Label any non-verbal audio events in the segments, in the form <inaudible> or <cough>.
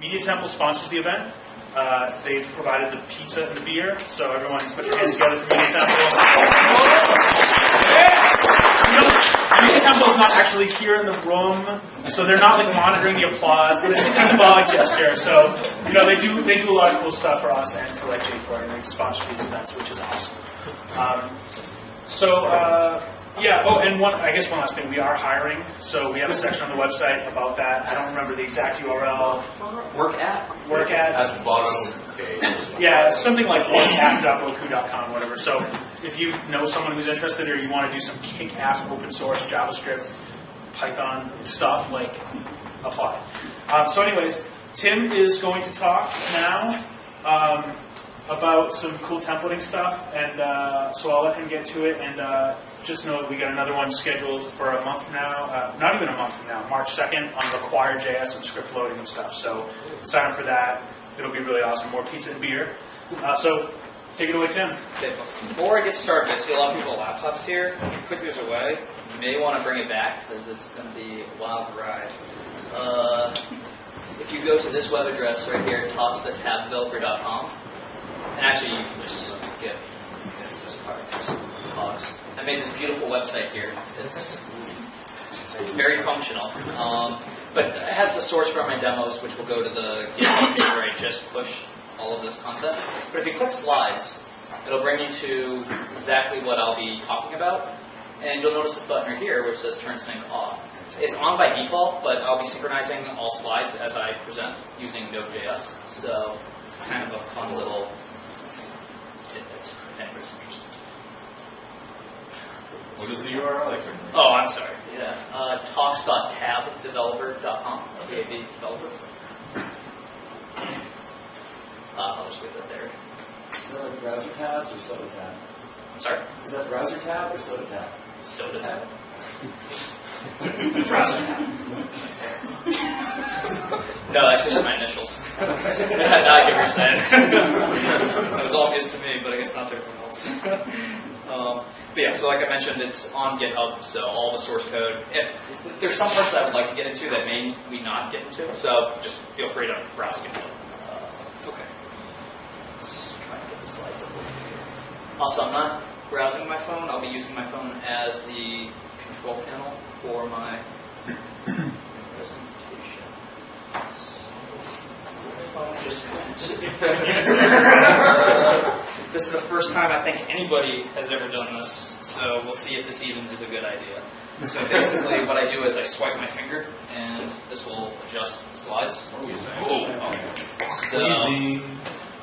Media Temple sponsors the event. Uh, they provided the pizza and the beer, so everyone put your hands together for Media Temple. You know, Media Temple is not actually here in the room, so they're not like monitoring the applause, but it's a symbolic gesture. So, you know, they do they do a lot of cool stuff for us and for like J4, and they sponsor these events, which is awesome. Um, so, uh, yeah, oh, and one, I guess one last thing, we are hiring, so we have a section on the website about that. I don't remember the exact URL. Work at. Work at, At the bottom of the page. yeah, something like work at workat.bocoup.com, whatever. So if you know someone who's interested or you want to do some kick-ass open source JavaScript, Python stuff, like, apply. Um, so anyways, Tim is going to talk now um, about some cool templating stuff, and uh, so I'll let him get to it, and uh, just know we got another one scheduled for a month from now, uh, not even a month from now, March 2nd, on Require.js and script loading and stuff. So sign up for that. It'll be really awesome. More pizza and beer. Uh, so take it away, Tim. Okay, before I get started, I see a lot of people with laptops here. Click yours away, you may want to bring it back because it's going to be a wild ride. Uh, if you go to this web address right here, talks.tabdeveloper.com, and actually you can just get this part, just talks. I made this beautiful website here. It's very functional. Um, but it has the source for my demos, which will go to the GitHub page where I just push all of this concept. But if you click slides, it'll bring you to exactly what I'll be talking about. And you'll notice this button right here, which says turn sync off. It's on by default, but I'll be synchronizing all slides as I present using Node.js. So kind of a fun little tidbit, if anybody's interested. What is the URL? Like, Oh, I'm sorry. Yeah. Uh, talks.tabdeveloper.com. T-A-B developer. Uh, I'll just leave it there. Is that like browser tabs or soda tab? I'm sorry. Is that browser tab or soda tab? Soda tab. Browser tab. No, that's just my initials. now <laughs> I get what you're saying. <laughs> that was all news to me, but I guess not to everyone else. <laughs> um, but yeah, so like I mentioned, it's on GitHub, so all the source code. If, if there's some parts that I would like to get into that may we not get into, so just feel free to browse GitHub. Uh, okay. Let's try and get the slides up over here. Also, I'm not browsing my phone. I'll be using my phone as the control panel for my presentation. <laughs> My Phone just This is the first time I think anybody has ever done this, so we'll see if this even is a good idea. So <laughs> basically, what I do is I swipe my finger, and this will adjust the slides. So,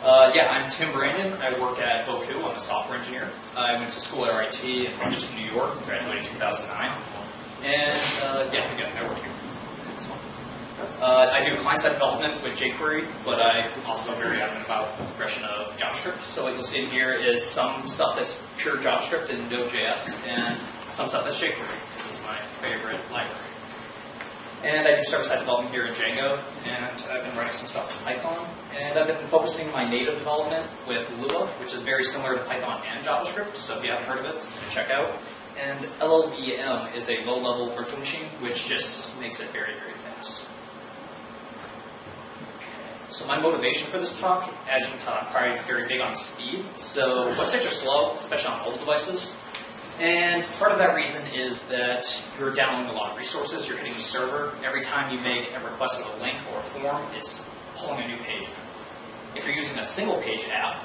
uh, yeah, I'm Tim Branyen. I work at Bocoup. I'm a software engineer. I went to school at RIT in Rochester, New York, graduated in 2009. And uh, yeah, again, I work here. Uh, I do client-side development with jQuery, but I also am very adamant about progression of JavaScript. So what you'll see in here is some stuff that's pure JavaScript and Node.js, and some stuff that's jQuery. It's my favorite library. And I do server-side development here in Django, and I've been writing some stuff in Python. And I've been focusing my native development with Lua, which is very similar to Python and JavaScript. So if you haven't heard of it, check out. And LLVM is a low-level virtual machine, which just makes it very, very fast. So my motivation for this talk, as you can tell, I'm probably very big on speed. So websites are slow, especially on mobile devices. And part of that reason is that you're downloading a lot of resources, you're hitting the server. Every time you make a request of a link or a form, it's pulling a new page. If you're using a single page app,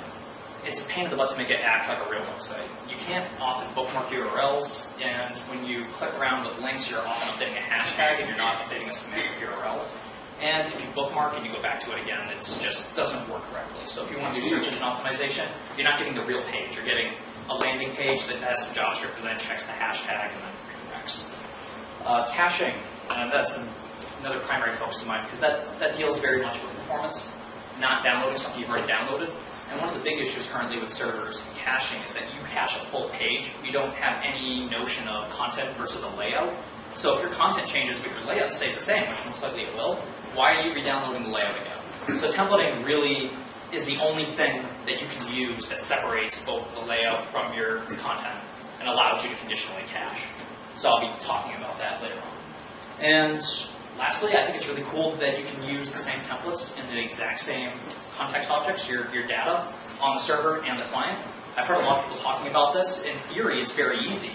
it's a pain in the butt to make it act like a real website. You can't often bookmark URLs, and when you click around with links, you're often updating a hashtag and you're not updating a semantic URL. And if you bookmark and you go back to it again, it just doesn't work correctly. So if you want to do search engine optimization, you're not getting the real page. You're getting a landing page that has some JavaScript and then checks the hashtag and then redirects. Uh, caching, uh, that's an, another primary focus of mine because that, that deals very much with performance, not downloading something you've already downloaded. And one of the big issues currently with servers and caching is that you cache a full page. You don't have any notion of content versus a layout. So if your content changes but your layout stays the same, which most likely it will, why are you re-downloading the layout again? So templating really is the only thing that you can use that separates both the layout from your content and allows you to conditionally cache. So I'll be talking about that later on. And lastly, I think it's really cool that you can use the same templates in the exact same context objects, your, your data, on the server and the client. I've heard a lot of people talking about this. In theory, it's very easy,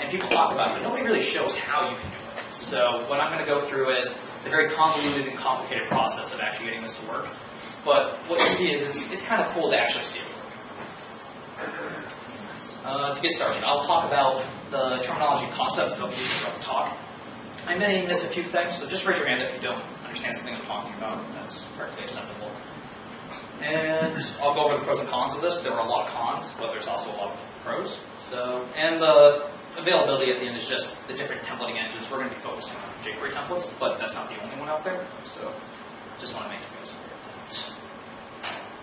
and people talk about it, but nobody really shows how you can do it. So what I'm going to go through is the very convoluted and complicated process of actually getting this to work. But what you see is it's, it's kind of cool to actually see it work. Uh, to get started, I'll talk about the terminology concepts that I'll be using throughout the talk. I may miss a few things, so just raise your hand if you don't understand something I'm talking about. That's perfectly acceptable. And I'll go over the pros and cons of this. There are a lot of cons, but there's also a lot of pros. So, and the availability at the end is just the different templating engines. We're going to be focusing on jQuery templates, but that's not the only one out there. So, just want to make you guys aware of that.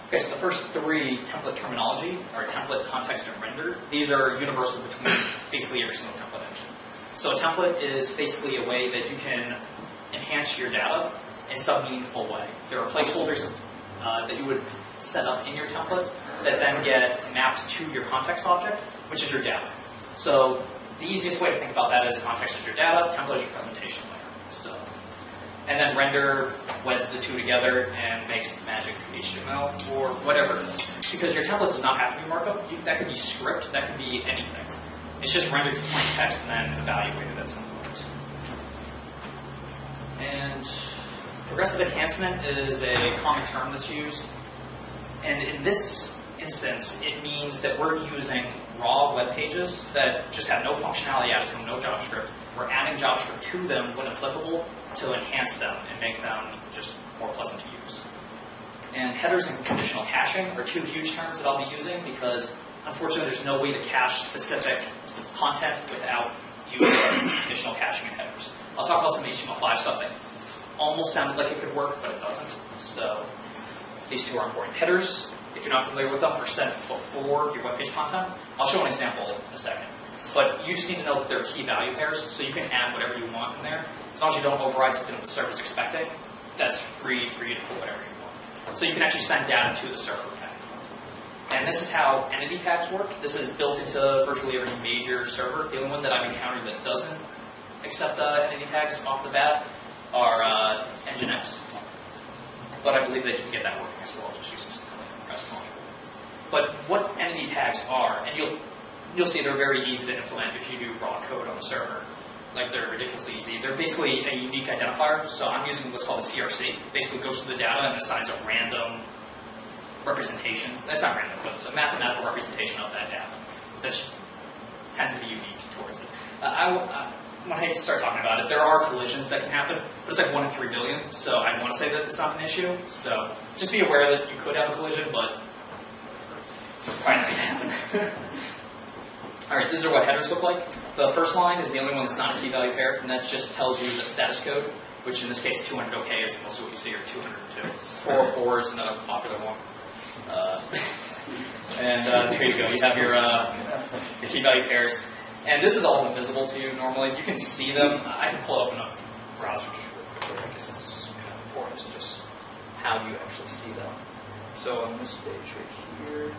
Okay, so the first three template terminology are template, context, and render. These are universal between basically every single template engine. So a template is basically a way that you can enhance your data in some meaningful way. There are placeholders uh, that you would set up in your template that then get mapped to your context object, which is your data. So the easiest way to think about that is context is your data, template is your presentation layer. So, and then render weds the two together and makes magic HTML or whatever it is. Because your template does not have to be markup. You, that could be script. That could be anything. It's just rendered to plain text and then evaluated at some point. And progressive enhancement is a common term that's used. And in this instance, it means that we're using raw web pages that just have no functionality added from no JavaScript. We're adding JavaScript to them when applicable to enhance them and make them just more pleasant to use. And headers and conditional caching are two huge terms that I'll be using because unfortunately there's no way to cache specific content without using conditional caching and headers. I'll talk about some HTML5 stuff that almost sounded like it could work, but it doesn't. So these two are important. Headers, if you're not familiar with them, are sent before your web page content. I'll show an example in a second. But you just need to know that they're key value pairs, so you can add whatever you want in there. As long as you don't override something that the server's expecting, that's free for you to put whatever you want. So you can actually send data to the server. And this is how entity tags work. This is built into virtually every major server. The only one that I've encountered that doesn't accept uh, entity tags off the bat are uh, Nginx. But I believe that you can get that working as well, just using something like a REST module. But what entity tags are, and you'll you'll see they're very easy to implement if you do raw code on the server. Like they're ridiculously easy. They're basically a unique identifier. So I'm using what's called a CRC. Basically goes through the data and assigns a random representation. That's not random, but a mathematical representation of that data. That tends to be unique towards it. Uh, I, uh, when I start talking about it, there are collisions that can happen, but it's like one in three billion. So I want to say that it's not an issue. So just be aware that you could have a collision, but happen. <laughs> All right, these are what headers look like. The first line is the only one that's not a key value pair, and that just tells you the status code, which in this case 200 OK is mostly what you see, or 202. 404 is another popular one. Uh, <laughs> and uh, there you go. You have your, uh, your key value pairs. And this is all invisible to you normally. You can see them. I can pull up in a browser just real quickly. I guess it's kind of important to just how you actually see them. So on this page right here,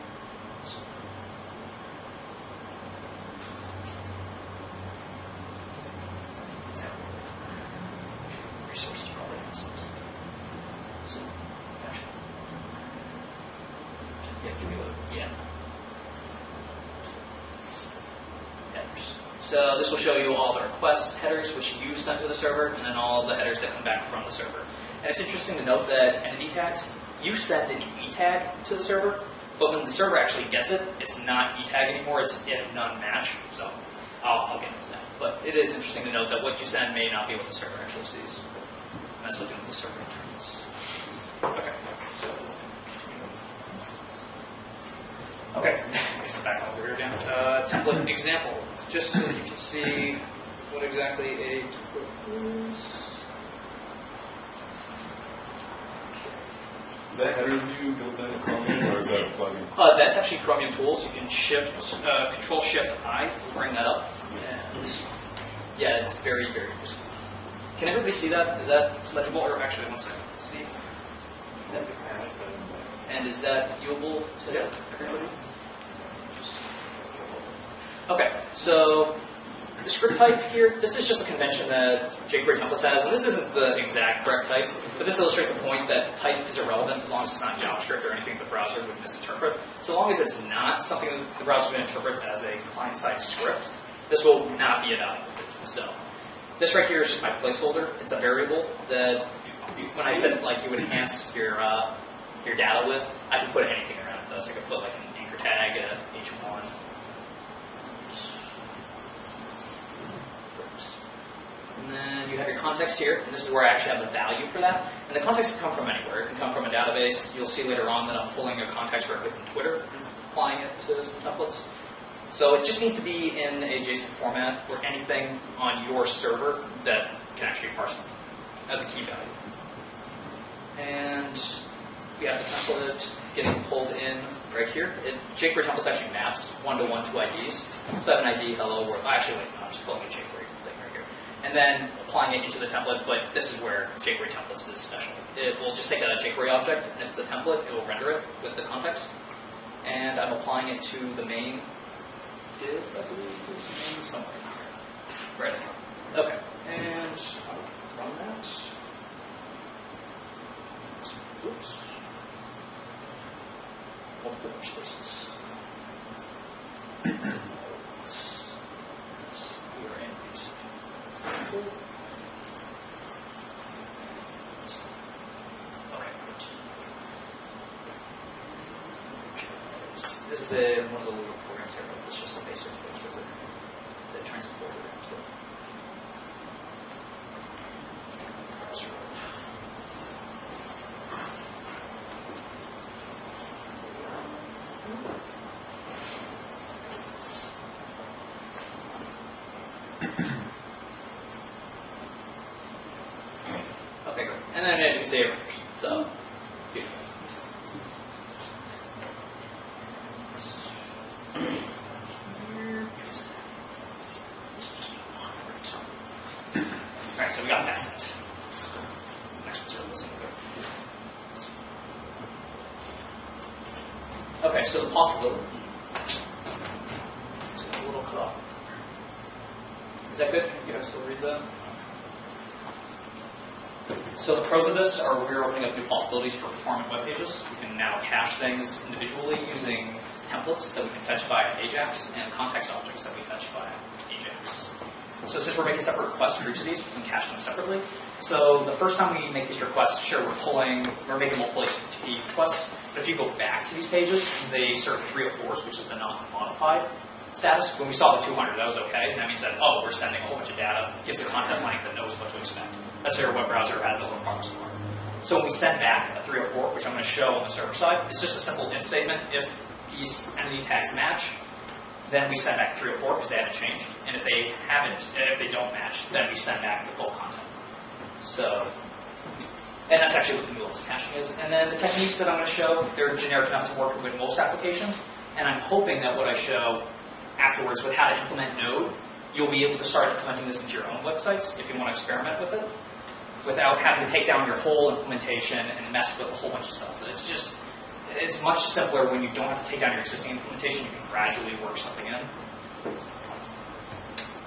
resources probably. So, yeah, give me a yeah. Headers. So this will show you all the request headers which you sent to the server, and then all the headers that come back from the server. And it's interesting to note that entity tags, you send an e tag to the server, but when the server actually gets it, it's not e tag anymore. It's if none match. So I'll, I'll get into that. But it is interesting to note that what you send may not be what the server actually sees. That's the server returns. Okay. So. Okay. Back over here again. Uh, template example, just so that you can see what exactly a template is. Is that header view built into Chromium or is that a plugin? Uh, that's actually Chromium Tools. You can shift, uh, Control Shift I to bring that up. And yeah, it's very, very useful. Can everybody see that? Is that legible? Or actually, one second. And is that viewable to everybody? Okay, so the script type here, this is just a convention that jQuery templates has, and this isn't the exact correct type, but this illustrates the point that type is irrelevant as long as it's not JavaScript or anything the browser would misinterpret. So long as it's not something that the browser would interpret as a client-side script, this will not be evaluated. So this right here is just my placeholder. It's a variable that when I said like you would enhance your uh, your data with, I can put anything around this. I could put like an anchor tag, a H1. And then you have your context here, and this is where I actually have the value for that. And the context can come from anywhere. It can come from a database. You'll see later on that I'm pulling a context directly from Twitter and applying it to some templates. So it just needs to be in a JSON format or anything on your server that can actually be parsed as a key value. And we have the template getting pulled in right here. It, jQuery templates actually maps one-to-one to IDs. So I have an ID, hello, world. Oh, actually, wait, no, I'm just pulling a jQuery thing right here. And then applying it into the template, but this is where jQuery templates is special. It will just take a jQuery object, and if it's a template, it will render it with the context. And I'm applying it to the main div, I believe. A main somewhere. Right in. Okay. And run that. Oops. Multiple spaces. In. Okay. This is a, one of the little here, it's just a basic web server that transported it to browser. <clears throat> Okay. And then as you can see, it renders. So, beautiful. Alright, so we got past that. Next one's really listening through. Okay, so the possibility. It's a little cut off. Is that good? You guys still read that? So the pros of this are we're opening up new possibilities for performant web pages. We can now cache things individually using templates that we can fetch via Ajax and context objects that we fetch via Ajax. So since we're making separate requests for each of these, we can cache them separately. So the first time sure, we're pulling, we're making multiple HTTP requests, but if you go back to these pages, they serve 304s, which is the non-modified status. When we saw the 200, that was okay. That means that, oh, we're sending a whole bunch of data, gives a content length that knows what to expect. That's how your web browser has a little promise for. So when we send back a 304, which I'm going to show on the server side, it's just a simple if statement. If these entity tags match, then we send back 304 because they haven't changed. And if they haven't, if they don't match, then we send back the full content. So, and that's actually what the new list caching is. And then the techniques that I'm going to show, they're generic enough to work with most applications. And I'm hoping that what I show afterwards with how to implement Node, you'll be able to start implementing this into your own websites if you want to experiment with it, without having to take down your whole implementation and mess with a whole bunch of stuff. It's just, it's much simpler when you don't have to take down your existing implementation. You can gradually work something in.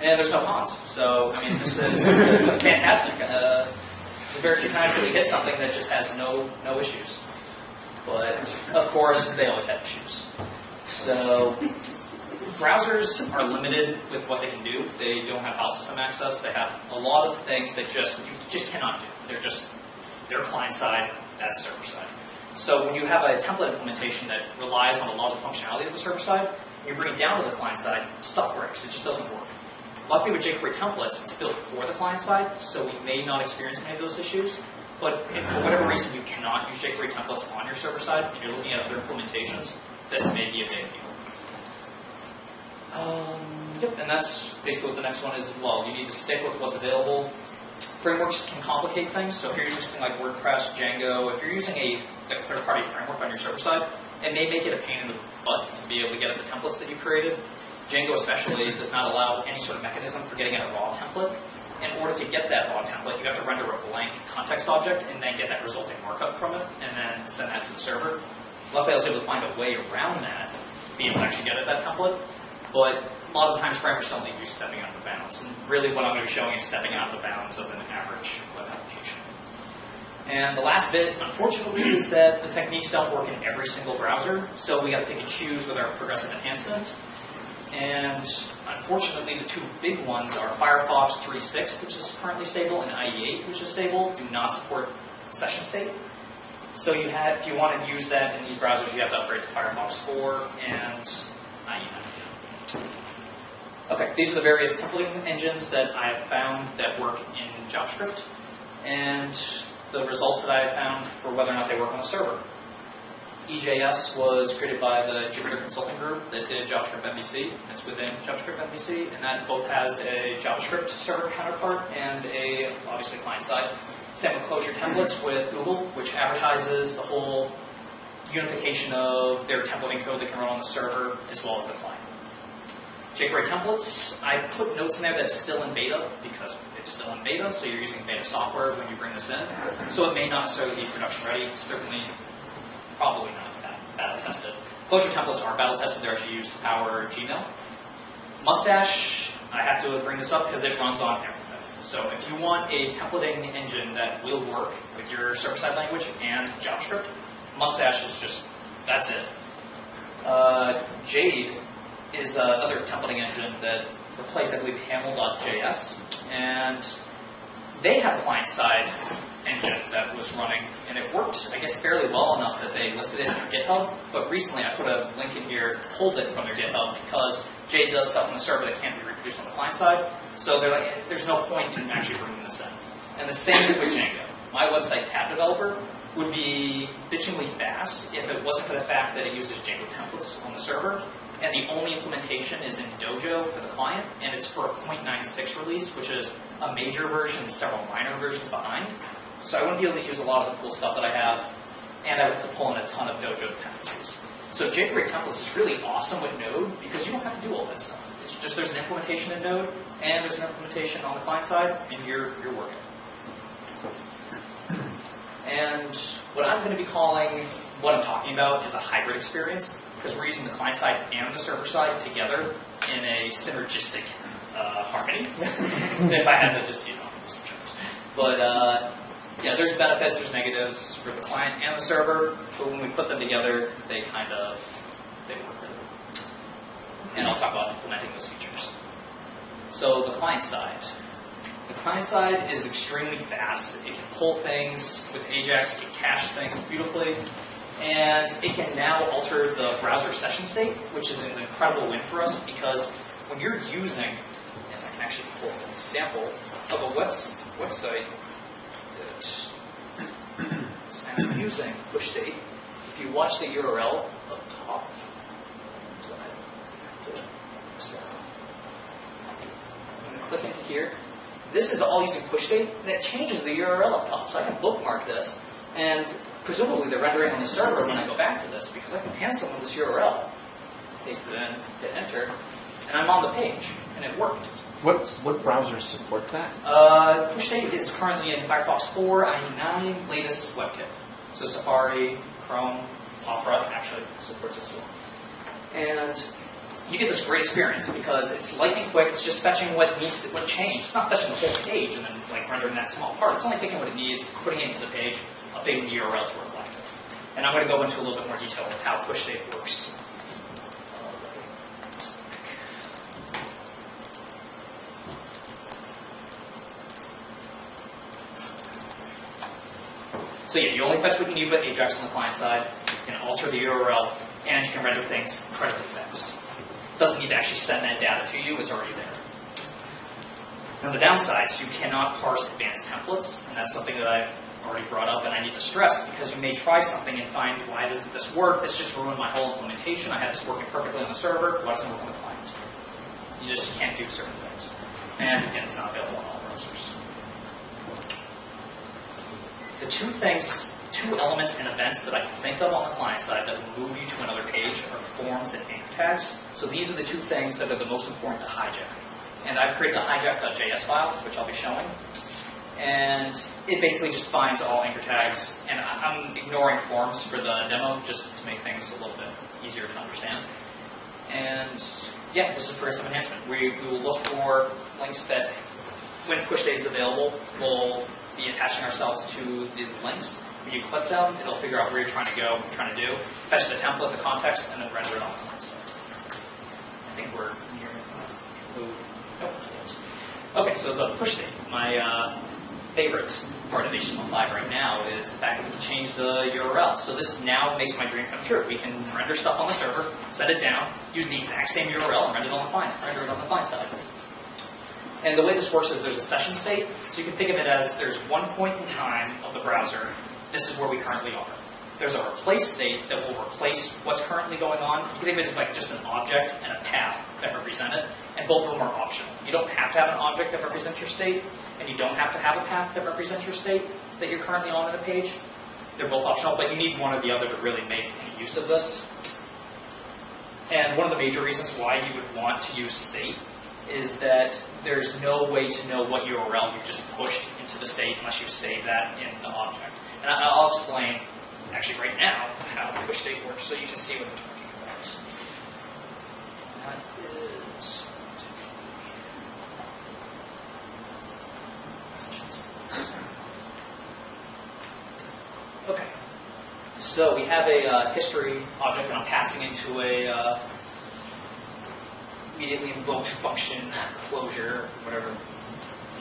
And there's no cons. So, I mean, this is <laughs> fantastic. Uh, very few times that we hit something that just has no no issues. But of course, they always have issues. So browsers are limited with what they can do. They don't have file system access. They have a lot of things that just you just cannot do. They're just they're client side, that's server side. So when you have a template implementation that relies on a lot of the functionality of the server side, you bring it down to the client side, stuff breaks. It just doesn't work. Luckily with jQuery templates, it's built for the client side, so we may not experience any of those issues. But if for whatever reason you cannot use jQuery templates on your server side, and you're looking at other implementations, this may be a big deal. Um, yep, and that's basically what the next one is as well. You need to stick with what's available. Frameworks can complicate things, so if you're using something like WordPress, Django, if you're using a third-party framework on your server side, it may make it a pain in the butt to be able to get at the templates that you created. Django especially does not allow any sort of mechanism for getting at a raw template. In order to get that raw template, you have to render a blank context object and then get that resulting markup from it, and then send that to the server. Luckily, I was able to find a way around that, being able to actually get at that template. But a lot of times framers don't leave you stepping out of the bounds. And really what I'm going to be showing is stepping out of the bounds of an average web application. And the last bit, unfortunately, is that the techniques don't work in every single browser, so we got to pick and choose with our progressive enhancement. And unfortunately, the two big ones are Firefox 3.6, which is currently stable, and IE8, which is stable, do not support session state. So you have, if you want to use that in these browsers, you have to upgrade to Firefox 4 and IE9. Okay, these are the various templating engines that I have found that work in JavaScript, and the results that I have found for whether or not they work on a server. EJS was created by the Jupiter Consulting Group that did JavaScript MVC. It's within JavaScript MVC, and that both has a JavaScript server counterpart and a, obviously, client side. Same with Closure Templates with Google, which advertises the whole unification of their templating code that can run on the server as well as the client. jQuery templates, I put notes in there that's still in beta because it's still in beta, so you're using beta software when you bring this in. So it may not necessarily be production ready, certainly probably not bat- battle tested. Closure templates aren't battle tested, they're actually used to power Gmail. Mustache, I have to bring this up because it runs on everything. So if you want a templating engine that will work with your server-side language and JavaScript, Mustache is just, that's it. Uh, Jade is another templating engine that replaced, I believe, Haml.js, and they have client-side engine that was running, and it worked, I guess, fairly well enough that they listed it in their GitHub. But recently, I put a link in here, pulled it from their GitHub because Jade does stuff on the server that can't be reproduced on the client side. So they're like, eh, there's no point in actually bringing this in. And the same is with Django. My website, Tab Developer, would be bitchingly fast if it wasn't for the fact that it uses Django templates on the server. And the only implementation is in Dojo for the client, and it's for a 0.96 release, which is a major version and several minor versions behind. So I wouldn't be able to use a lot of the cool stuff that I have, and I would have to pull in a ton of Dojo dependencies. So jQuery templates is really awesome with Node because you don't have to do all that stuff. It's just there's an implementation in Node, and there's an implementation on the client side, and you're, you're working. And what I'm going to be calling what I'm talking about is a hybrid experience because we're using the client side and the server side together in a synergistic uh, harmony. <laughs> if I had to just, you know. But uh, yeah, there's benefits, there's negatives for the client and the server, but when we put them together, they kind of they work really well. And I'll talk about implementing those features. So the client side. The client side is extremely fast. It can pull things with Ajax, it can cache things beautifully, and it can now alter the browser session state, which is an incredible win for us because when you're using, and I can actually pull an example of a webs- website that is now using push state. If you watch the URL up top, I have to start. I'm going to click into here. This is all using push state, and it changes the URL up top. So I can bookmark this, and presumably the rendering on the server when I go back to this, because I can hand someone this URL, paste it in, hit enter, and I'm on the page, and it worked. What what browsers support that? Uh, push state is currently in Firefox 4, IE9, latest WebKit. So Safari, Chrome, Opera actually supports this one. And you get this great experience because it's lightning quick. It's just fetching what needs to, what changed. It's not fetching the whole page and then like rendering that small part. It's only taking what it needs, putting it into the page, updating the URL to reflect it. And I'm going to go into a little bit more detail with how push state works. So yeah, you only fetch what you need with Ajax on the client side. You can alter the URL, and you can render things incredibly fast. Doesn't need to actually send that data to you; it's already there. Now the downsides, you cannot parse advanced templates, and that's something that I've already brought up, and I need to stress because you may try something and find why doesn't this work? This just ruined my whole implementation. I had this working perfectly on the server. Why doesn't it work on the client? You just can't do certain things, and again, it's not available on all browsers. The two things, two elements and events that I can think of on the client side that will move you to another page are forms and anchor tags. So these are the two things that are the most important to hijack. And I've created a hijack.js file, which I'll be showing. And it basically just finds all anchor tags. And I'm ignoring forms for the demo just to make things a little bit easier to understand. And yeah, this is progressive enhancement. We, we will look for links that, when push state is available, we'll be attaching ourselves to the links. When you click them, it'll figure out where you're trying to go, what you're trying to do, fetch the template, the context, and then render it on the client side. I think we're. Nope. Okay, so the push state. My uh, favorite part of HTML5 right now is the fact that we can change the URL. So this now makes my dream come true. We can render stuff on the server, set it down, use the exact same URL, and render it on the client, render it on the client side. And the way this works is there's a session state, so you can think of it as there's one point in time of the browser, this is where we currently are. There's a replace state that will replace what's currently going on. You can think of it as like just an object and a path that represent it, and both of them are optional. You don't have to have an object that represents your state, and you don't have to have a path that represents your state that you're currently on in a page. They're both optional, but you need one or the other to really make any use of this. And one of the major reasons why you would want to use state is that there's no way to know what URL you just pushed into the state unless you save that in the object. And I'll explain, actually right now, how push state works so you can see what I'm talking about. That is... Okay. So we have a uh, history object that I'm passing into a uh, immediately invoked function closure, whatever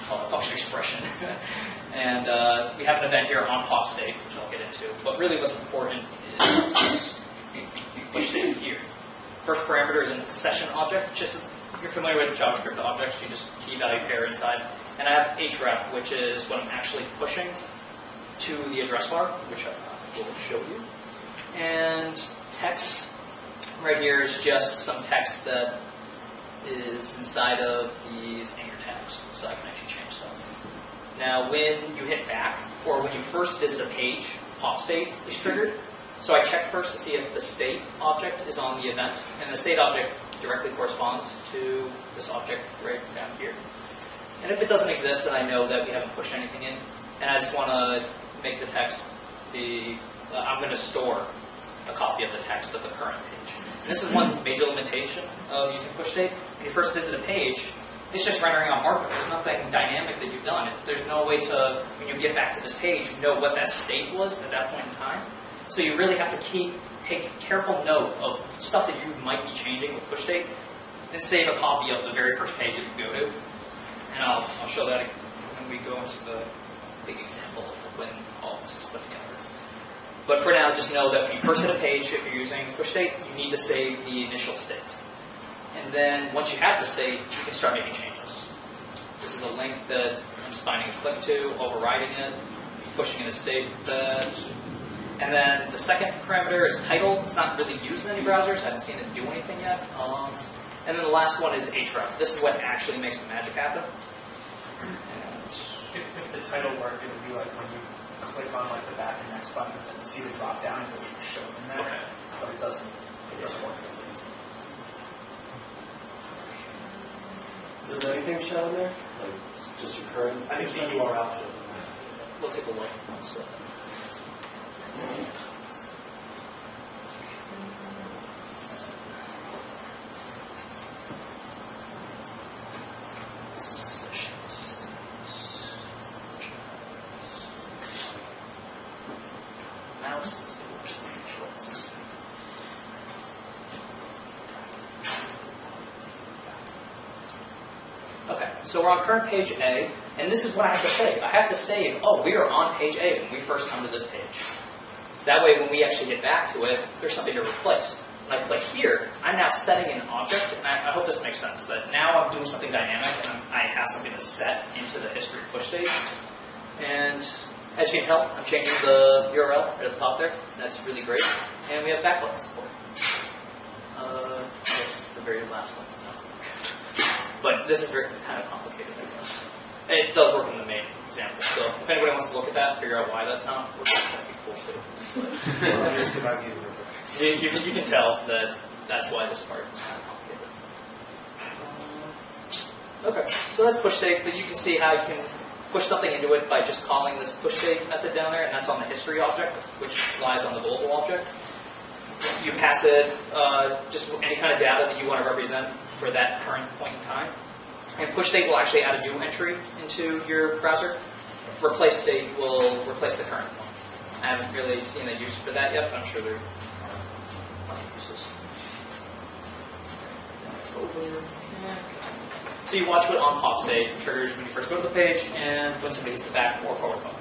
call it, function expression. <laughs> and uh, we have an event here on pop state, which I'll get into. But really what's important is push state here. First parameter is an session object. Just if you're familiar with JavaScript objects, you just key value pair inside. And I have href, which is what I'm actually pushing to the address bar, which I will show you. And text right here is just some text that is inside of these anchor tags, so I can actually change stuff. Now, when you hit back, or when you first visit a page, pop state is triggered. So I check first to see if the state object is on the event, and the state object directly corresponds to this object right down here. And if it doesn't exist, then I know that we haven't pushed anything in, and I just want to make the text be, uh, I'm going to store a copy of the text of the current page. This is one major limitation of using push state. When you first visit a page, it's just rendering on markup. There's nothing dynamic that you've done. There's no way to, when you get back to this page, know what that state was at that point in time. So you really have to keep, take careful note of stuff that you might be changing with push state, and save a copy of the very first page that you go to. And I'll, I'll show that when we go into the big example of when all this is put together. But for now, just know that when you first hit a page, if you're using push state, you need to save the initial state. And then once you have the state, you can start making changes. This is a link that I'm just finding a click to, overriding it, pushing in a state that. And then the second parameter is title. It's not really used in any browsers. I haven't seen it do anything yet. Um, and then the last one is href. This is what actually makes the magic happen. If, if the title worked, it would be like when you click on like the back and next buttons and see the drop down, it would show in there. Okay. But it doesn't, it doesn't work. Does anything show in there? Like, just your current? I think the URL should. we'll take a look. So- Mouse is the worst thing to control this thing. Okay, so we're on current page A, and this is what I have to say. I have to say, oh, we are on page A when we first come to this page. That way, when we actually get back to it, there's something to replace. When I click here, I'm now setting an object, and I, I hope this makes sense, that now I'm doing something dynamic, and I'm, I have something that's set into the history push state. And as you can tell, I'm changing the URL right at the top there. That's really great. And we have backlink support. Uh, the very last one. But this is very kind of complicated. It does work in the main example. So if anybody wants to look at that, figure out why that's not working, that'd be cool too. <laughs> You. You, you, can, tell that that's why this part is kind of complicated. Um, Okay, so that's push state, but you can see how you can push something into it by just calling this push state method down there, and that's on the history object, which lies on the global object. you pass it uh, just any kind of data that you want to represent for that current point in time. And push state will actually add a new entry into your browser. Replace state will replace the current one. I haven't really seen a use for that yet, but I'm sure there are other uses. So you watch what on pop state triggers when you first go to the page and when somebody hits the back or forward button.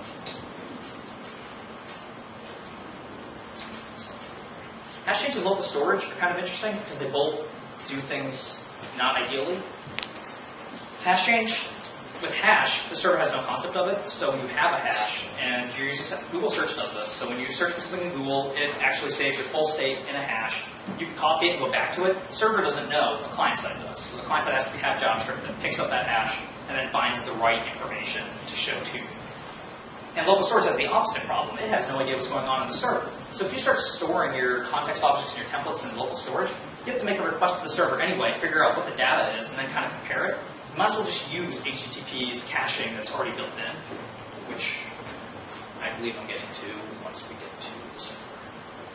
Hash change and local storage are kind of interesting because they both do things not ideally. Hash change, with hash, the server has no concept of it, so you have a hash and you're using, Google search does this, so when you search for something in Google, it actually saves your full state in a hash. You can copy it and go back to it. The server doesn't know, the client side does. So the client side has to have JavaScript that picks up that hash and then finds the right information to show to you. And local storage has the opposite problem. It has no idea what's going on in the server. So if you start storing your context objects and your templates in local storage, you have to make a request to the server anyway, figure out what the data is, and then kind of compare it. You might as well just use HTTP's caching that's already built in, which I believe I'm getting to once we get to the server.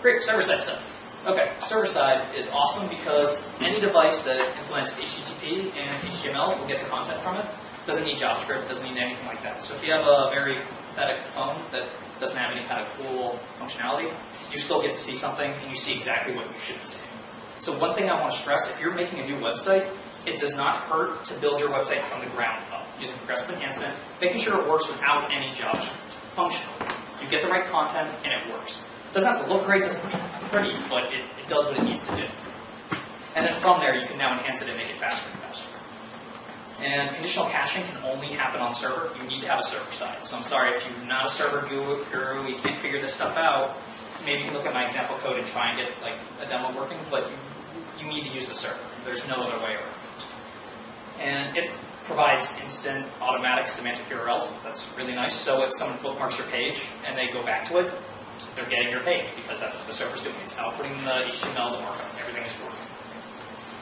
Great, server side stuff. Okay, server side is awesome because any device that implements HTTP and HTML will get the content from it. Doesn't need JavaScript, doesn't need anything like that. So if you have a very pathetic phone that doesn't have any kind of cool functionality, you still get to see something and you see exactly what you should be seeing. So one thing I want to stress, if you're making a new website, it does not hurt to build your website from the ground up using progressive enhancement, making sure it works without any JavaScript. Functional. You get the right content and it works. It doesn't have to look great, doesn't have to be pretty, but it, it does what it needs to do. And then from there, you can now enhance it and make it faster and faster. And conditional caching can only happen on server. You need to have a server side. So I'm sorry if you're not a server guru, you can't figure this stuff out. Maybe you can look at my example code and try and get like a demo working, but you, you need to use the server. There's no other way around. And it provides instant automatic semantic URLs. That's really nice. So if someone bookmarks your page and they go back to it, they're getting your page because that's what the server's doing. It's outputting the HTML, the markup, everything is working.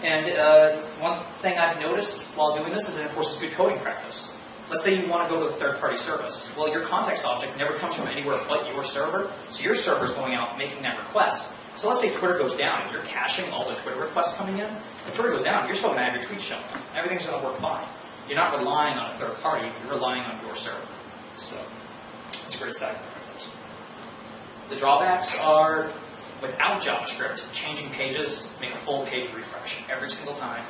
And uh, one thing I've noticed while doing this is it enforces good coding practice. Let's say you want to go to a third-party service. Well, your context object never comes from anywhere but your server, so your server's going out making that request. So let's say Twitter goes down and you're caching all the Twitter requests coming in. If Twitter goes down, you're still going to have your tweets showing up. Everything's going to work fine. You're not relying on a third party, you're relying on your server. So it's a great side. The drawbacks are without JavaScript, changing pages make a full page refresh every single time.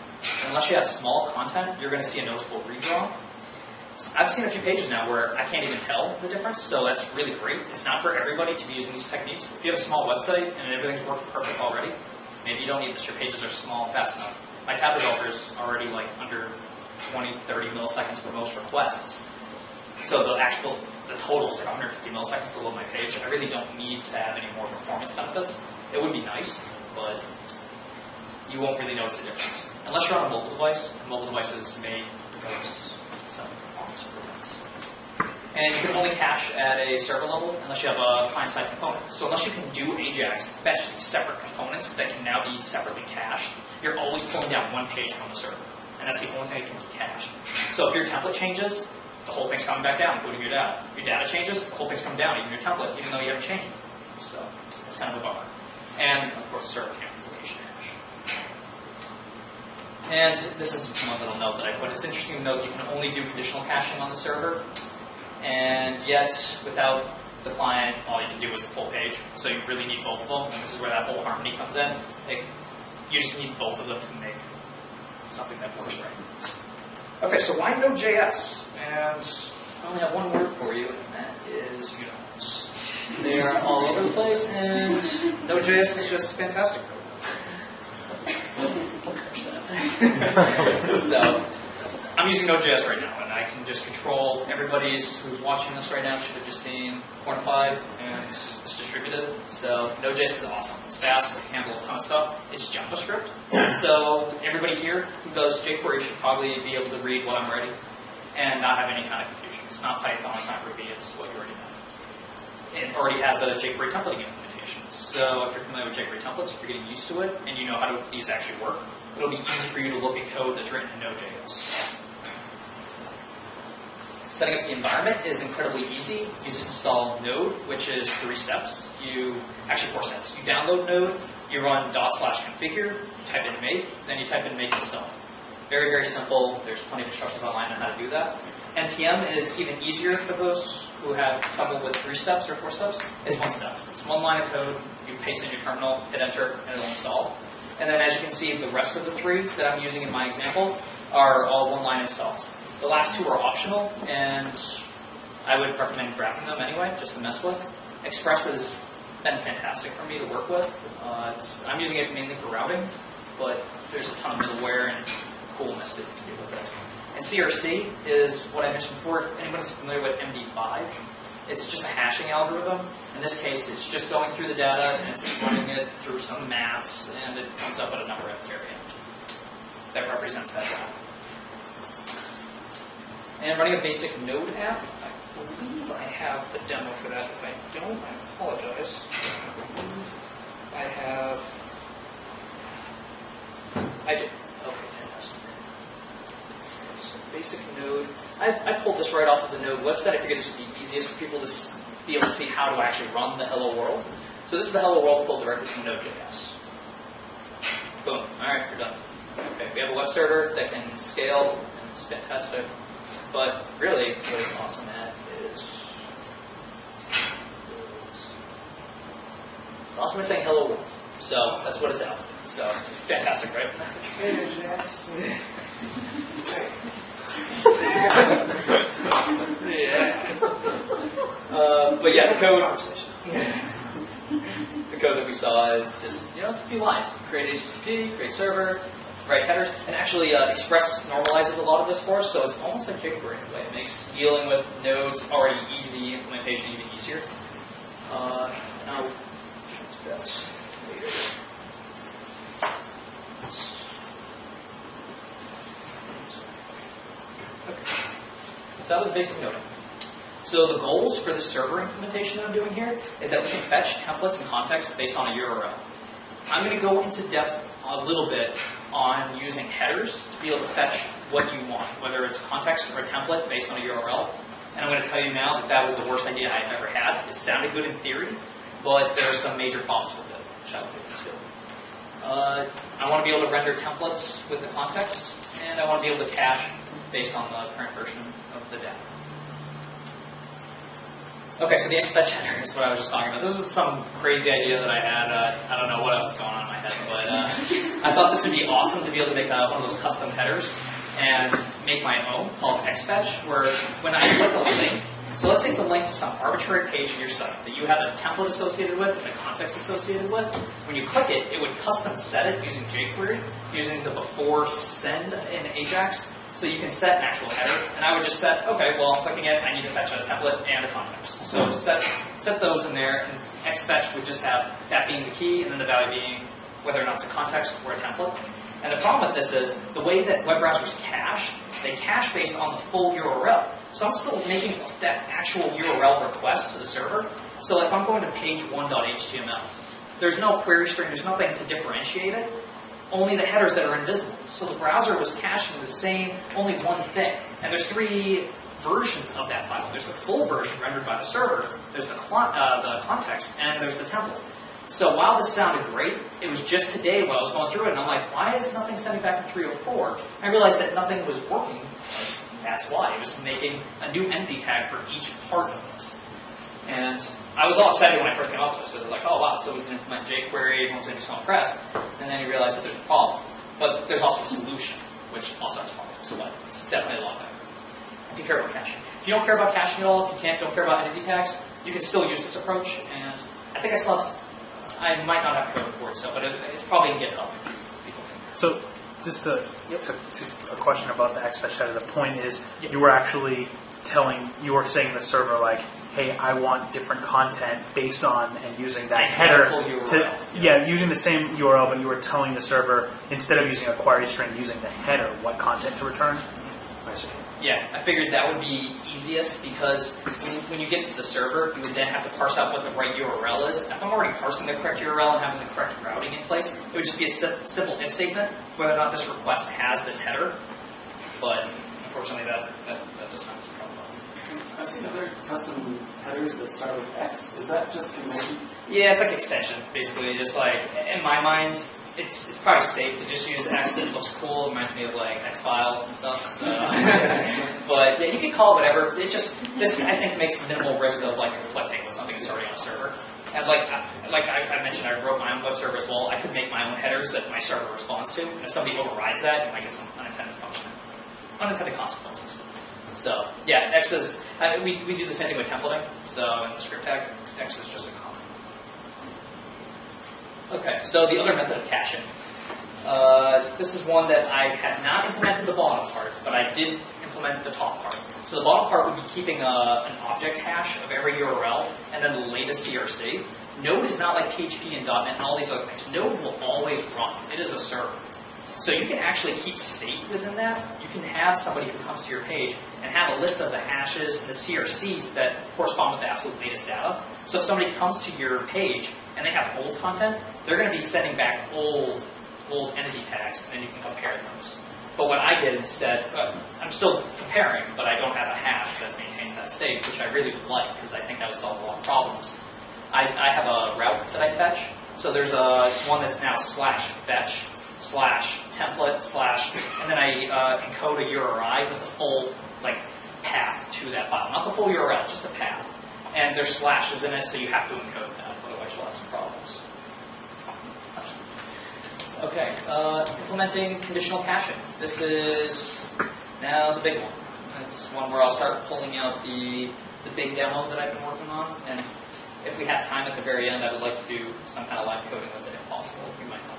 Unless you have small content, you're going to see a noticeable redraw. I've seen a few pages now where I can't even tell the difference, so that's really great. It's not for everybody to be using these techniques. If you have a small website and everything's working perfect already, maybe you don't need this. Your pages are small and fast enough. My tab developer is already like under 20, 30 milliseconds for most requests. So the actual, the total is like 150 milliseconds to load my page. I really don't need to have any more performance benefits. It would be nice, but you won't really notice the difference. Unless you're on a mobile device, mobile devices may notice some performance improvements. And you can only cache at a server level unless you have a client-side component. So unless you can do AJAX, fetch separate components that can now be separately cached, you're always pulling down one page from the server. And that's the only thing that can be cached. So if your template changes, the whole thing's coming back down, including your data. Your data changes, the whole thing's coming down, even your template, even though you haven't changed it. So it's kind of a bummer. And of course, server can't location hash. And this is one little note that I put. It's interesting to note you can only do conditional caching on the server, and yet without the client, all you can do is a full page. So you really need both of them. And this is where that whole harmony comes in. It- you just need both of them to make something that works right. Okay, so why Node.js? And I only have one word for you, and that is uniforms. They are all over the place, and Node.js is just fantastic. <laughs> <laughs> so, I'm using Node.js right now, and I can just control everybody's who's watching this right now should have just seen Quantified, and it's, it's distributed. So, Node.js is awesome. It's fast, it can handle a ton of stuff. It's JavaScript. <laughs> So, everybody here who does jQuery should probably be able to read what I'm writing and not have any kind of confusion. It's not Python, it's not Ruby, it's what you already know. It already has a jQuery templating implementation. So if you're familiar with jQuery templates, if you're getting used to it, and you know how to, these actually work, it'll be easy for you to look at code that's written in Node.js. Setting up the environment is incredibly easy. You just install Node, which is three steps. You actually four steps. You download Node, you run dot slash configure, you type in make, then you type in make install. Very very simple. There's plenty of instructions online on how to do that. npm is even easier for those who have trouble with three steps or four steps. It's one step. It's one line of code. You paste in your terminal, hit enter, and it'll install. And then as you can see, the rest of the three that I'm using in my example are all one-line installs. The last two are optional, and I would recommend grabbing them anyway, just to mess with. Express has been fantastic for me to work with. Uh, I'm using it mainly for routing, but there's a ton of middleware and coolness that you can do with it. And CRC is what I mentioned before. Who's familiar with MD5, it's just a hashing algorithm. In this case, it's just going through the data and it's running it through some maths, and it comes up with a number at the very end that represents that data. And running a basic Node app, I believe I have the demo for that. If I don't, I apologize. I have. I did. Okay, fantastic. So basic Node. I, I pulled this right off of the Node website. I figured this would be easiest for people to be able to see how to actually run the Hello World. So this is the Hello World pulled directly from Node.js. Boom. All right, we're done. Okay, we have a web server that can scale, and it's fantastic. But really, what it's awesome at is it's awesome at saying hello world. So that's what it's at. So fantastic, right? yeah. Uh, but yeah, the code. the code that we saw is just you know it's a few lines. Create HTTP, create server, write headers, and actually uh, Express normalizes a lot of this for us, so it's almost like jQuery in a way. It makes dealing with nodes already easy, implementation even easier. Uh, that later. Okay. So that was basic noding. So the goals for the server implementation that I'm doing here is that we can fetch templates and context based on a URL. I'm going to go into depth a little bit on using headers to be able to fetch what you want, whether it's context or a template based on a URL. And I'm going to tell you now that that was the worst idea I've ever had. It sounded good in theory, but there are some major problems with it, which I'll get into. Uh, I want to be able to render templates with the context, and I want to be able to cache based on the current version of the data. Okay, so the XFetch header is what I was just talking about. This was some crazy idea that I had. Uh, I don't know what else going on in my head, but uh, I thought this would be awesome to be able to make uh, one of those custom headers and make my own called XFetch, where when I click a link, so let's say it's a link to some arbitrary page in your site that you have a template associated with and a context associated with. When you click it, it would custom set it using jQuery, using the before send in Ajax, so you can set an actual header, and I would just set, okay, well, I'm clicking it, I need to fetch a template and a context. So set, set those in there, and xfetch would just have that being the key, and then the value being whether or not it's a context or a template. And the problem with this is, the way that web browsers cache, they cache based on the full URL. So I'm still making that actual URL request to the server. So if I'm going to page 1.html, there's no query string, there's nothing to differentiate it only the headers that are invisible. So the browser was caching the same, only one thing. And there's three versions of that file. There's the full version rendered by the server, there's the, uh, the context, and there's the template. So while this sounded great, it was just today when I was going through it, and I'm like, why is nothing sending back to 304? I realized that nothing was working. That's why. It was making a new empty tag for each part of this. And I was all excited when I first came up with this because I was like, oh wow, so we can implement jQuery, everyone's going to so impressed. And then you realize that there's a problem. But there's also a solution, which also has problems. So it's definitely a lot better. If you care about caching. If you don't care about caching at all, if you can't, don't care about entity tags, you can still use this approach. And I think I still have, I might not have code for it, so, but it, it's probably in GitHub if you, people can. So, just to, to, to a question about the XFetch header. The point is, Yep. you were actually telling, you were saying the server like, "Hey, I want different content based on and using that header." Identical To, URL. yeah, using the same URL, but you were telling the server instead of using a query string, using the header, what content to return. Yeah, I figured that would be easiest because when, when you get to the server, you would then have to parse out what the right URL is. If I'm already parsing the correct URL and having the correct routing in place, it would just be a simple if statement whether or not this request has this header. But unfortunately, that, that, that does not come up. I've seen other custom headers that start with X. Is that just convention? Yeah, it's like extension, basically. Just like in my mind, it's it's probably safe to just use X. It looks cool. It reminds me of like X Files and stuff. So, <laughs> but yeah, you can call it whatever. It just this I think makes minimal risk of like conflicting with something that's already on a server. And like I- like I, I mentioned, I wrote my own web server as well. I could make my own headers that my server responds to. And if somebody overrides that, you might get some unintended function, unintended consequences. So yeah, X is uh, we we do the same thing with templating. So in the script tag, X is just a. Okay, so the other method of caching. Uh, this is one that I had not implemented the bottom part, but I did implement the top part. So the bottom part would be keeping a, an object hash of every URL and then the latest CRC. Node is not like PHP and .NET and all these other things. Node will always run. It is a server. So you can actually keep state within that. You can have somebody who comes to your page and have a list of the hashes and the CRCs that correspond with the absolute latest data. So if somebody comes to your page and they have old content, they're going to be sending back old, old entity tags, and then you can compare those. But what I did instead, uh, I'm still comparing, but I don't have a hash that maintains that state, which I really would like because I think that would solve a lot of problems. I, I have a route that I fetch. So there's a one that's now slash fetch slash template slash, and then I uh, encode a URI with the full like path to that file, not the full URL, just the path. And there's slashes in it, so you have to encode that, otherwise you'll have some problems. Okay, uh, implementing conditional caching. This is now the big one. Is one where I'll start pulling out the, the big demo that I've been working on, and if we have time at the very end, I would like to do some kind of live coding with it if possible. We might not.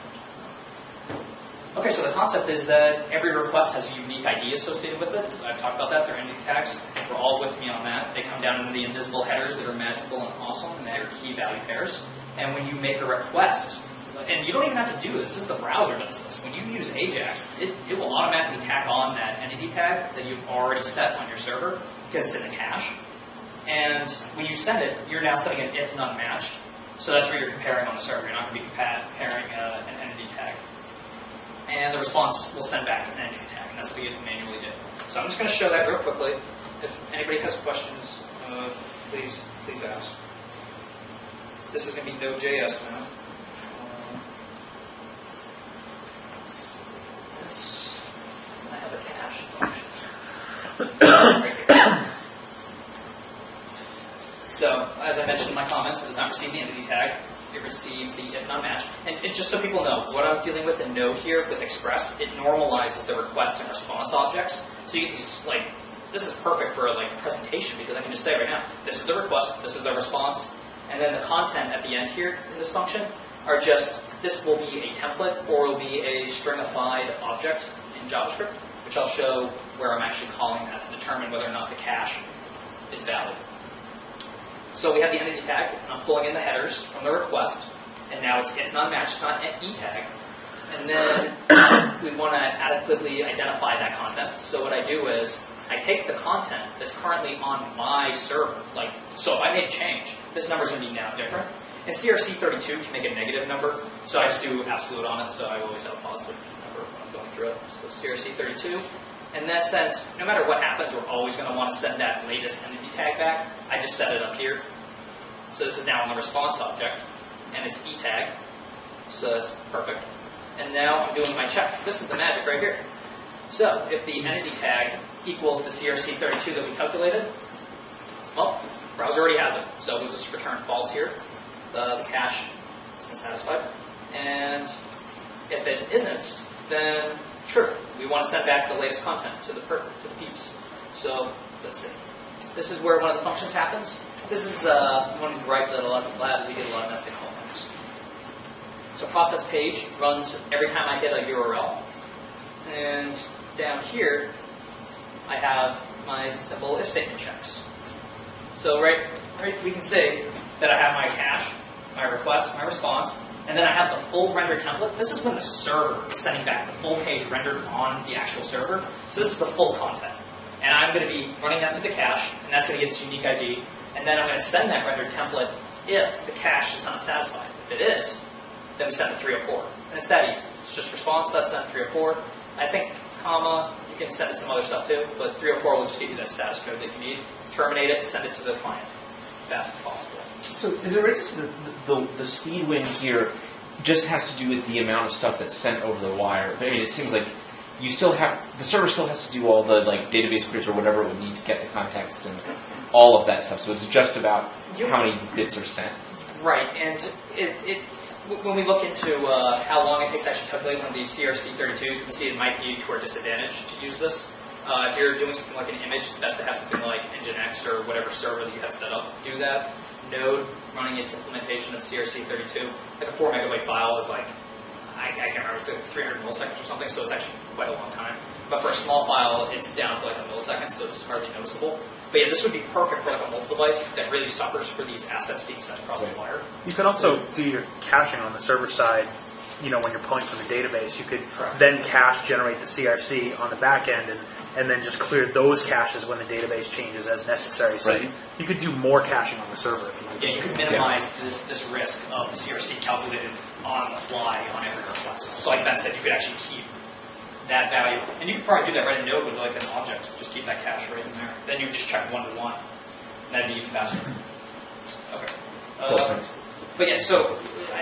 Okay, so the concept is that every request has a unique ID associated with it. I've talked about that. They're entity tags. We're all with me on that. They come down into the invisible headers that are magical and awesome, and they're key value pairs. And when you make a request, and you don't even have to do this, this is the browser does this. When you use Ajax, it, it will automatically tack on that entity tag that you've already set on your server because it's in the cache. And when you send it, you're now setting an if none matched. So that's where you're comparing on the server. You're not going to be comparing uh, an entity tag. And the response will send back an entity tag, and that's what to manually do. So I'm just going to show that real quickly. If anybody has questions, uh, please please ask. This is going to be Node.js now. Uh, this, I have a cache function. right <coughs> here. So, as I mentioned in my comments, it does not receive the. It receives the if not matched. And, and just so people know, what I'm dealing with in Node here with Express, it normalizes the request and response objects. So you get these, like, this is perfect for like a presentation because I can just say right now, this is the request, this is the response, and then the content at the end here in this function are just, this will be a template or will be a stringified object in JavaScript, which I'll show where I'm actually calling that to determine whether or not the cache is valid. So we have the entity tag. I'm pulling in the headers from the request, and now it's if not matched, it's not an e tag. And then <coughs> we want to adequately identify that content. So what I do is I take the content that's currently on my server. Like, so if I make a change, this number's going to be now different. And CRC32 can make a negative number, so I just do absolute on it, so I always have a positive number when I'm going through it. So CRC32. In that sense, no matter what happens, we're always going to want to send that latest entity tag back. I just set it up here. So this is now on the response object, and it's e tag. So that's perfect. And now I'm doing my check. This is the magic right here. So if the entity tag equals the CRC32 that we calculated, well, browser already has it. So we'll just return false here. The, the cache has been satisfied. And if it isn't, then true. We want to send back the latest content to the per, to the peeps. So let's see. This is where one of the functions happens. This is uh, one gripe that a lot of labs you get a lot of nested callbacks. So process page runs every time I hit a URL. And down here, I have my simple if statement checks. So right, right, we can say that I have my cache, my request, my response, and then I have the full render template. This is when the server is sending back the full page rendered on the actual server. So this is the full content. And I'm going to be running that through the cache, and that's going to get its unique ID. And then I'm going to send that rendered template if the cache is not satisfied. If it is, then we send it 304. And it's that easy. It's just response, that's sent 304. I think comma, you can send it some other stuff too, but 304 will just give you that status code that you need. terminate it, send it to the client fast as possible. So is it right to that the, the, the speed win here just has to do with the amount of stuff that's sent over the wire? I mean, it seems like you still have, the server still has to do all the like database queries or whatever it would need to get the context and all of that stuff. So it's just about You- how many bits are sent. Right, and it, it when we look into uh, how long it takes to actually calculate one of these CRC32s, we can see it might be to our disadvantage to use this. Uh, if you're doing something like an image, it's best to have something like Nginx or whatever server that you have set up do that. Node running its implementation of CRC32, like a four megabyte file is like, I, I can't remember, it's like 300 milliseconds or something, so it's actually quite a long time. But for a small file, it's down to like a millisecond, so it's hardly noticeable. But yeah, this would be perfect for like a mobile device that really suffers for these assets being sent across the wire. You could also do your caching on the server side. You know, when you're pulling from the database, you could Correct. then cache generate the CRC on the back end, and, and then just clear those caches when the database changes as necessary. So Right. you, you could do more caching on the server if you like. Yeah, you can minimize this, this risk of the CRC calculated on the fly on every request. So like Ben said, you could actually keep that value. And you could probably do that right in Node with like an object. Just keep that cache right in there. Then you would just check one to one. That'd be even faster. Okay. Cool, Uh, but yeah, so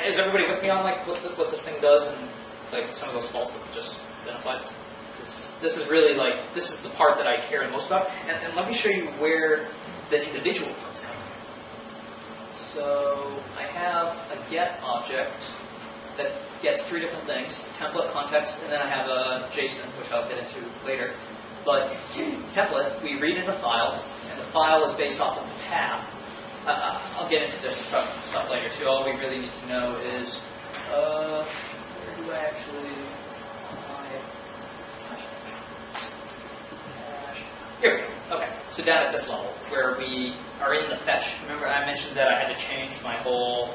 is everybody with me on like what, the, what this thing does and like some of those faults that we just identified? This is really like this is the part that I care most about. And, and let me show you where the individual parts come. So I have a get object that gets three different things: template, context, and then I have a JSON, which I'll get into later. But <clears throat> template, we read in the file, and the file is based off of the path. Uh, uh, I'll get into this stuff, stuff later too. All we really need to know is uh, where do I actually Cache. Here we go. Okay, so down at this level, where we are in the fetch. Remember, I mentioned that I had to change my whole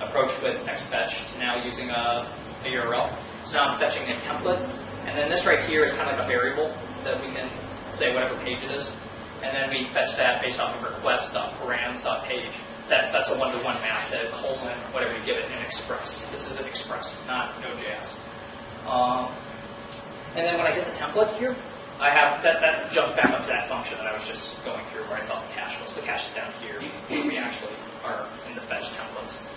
approach with xfetch to now using a, a URL. So now I'm fetching a template, and then this right here is kind of like a variable that we can say whatever page it is, and then we fetch that based off of request.params.page. That, that's a one-to-one map to colon, whatever you give it, in Express. This is an Express, not Node.js. Um, and then when I get the template here, I have that, that jumped back up to that function that I was just going through where I thought the cache was. The cache is down here where we actually are in the fetch templates.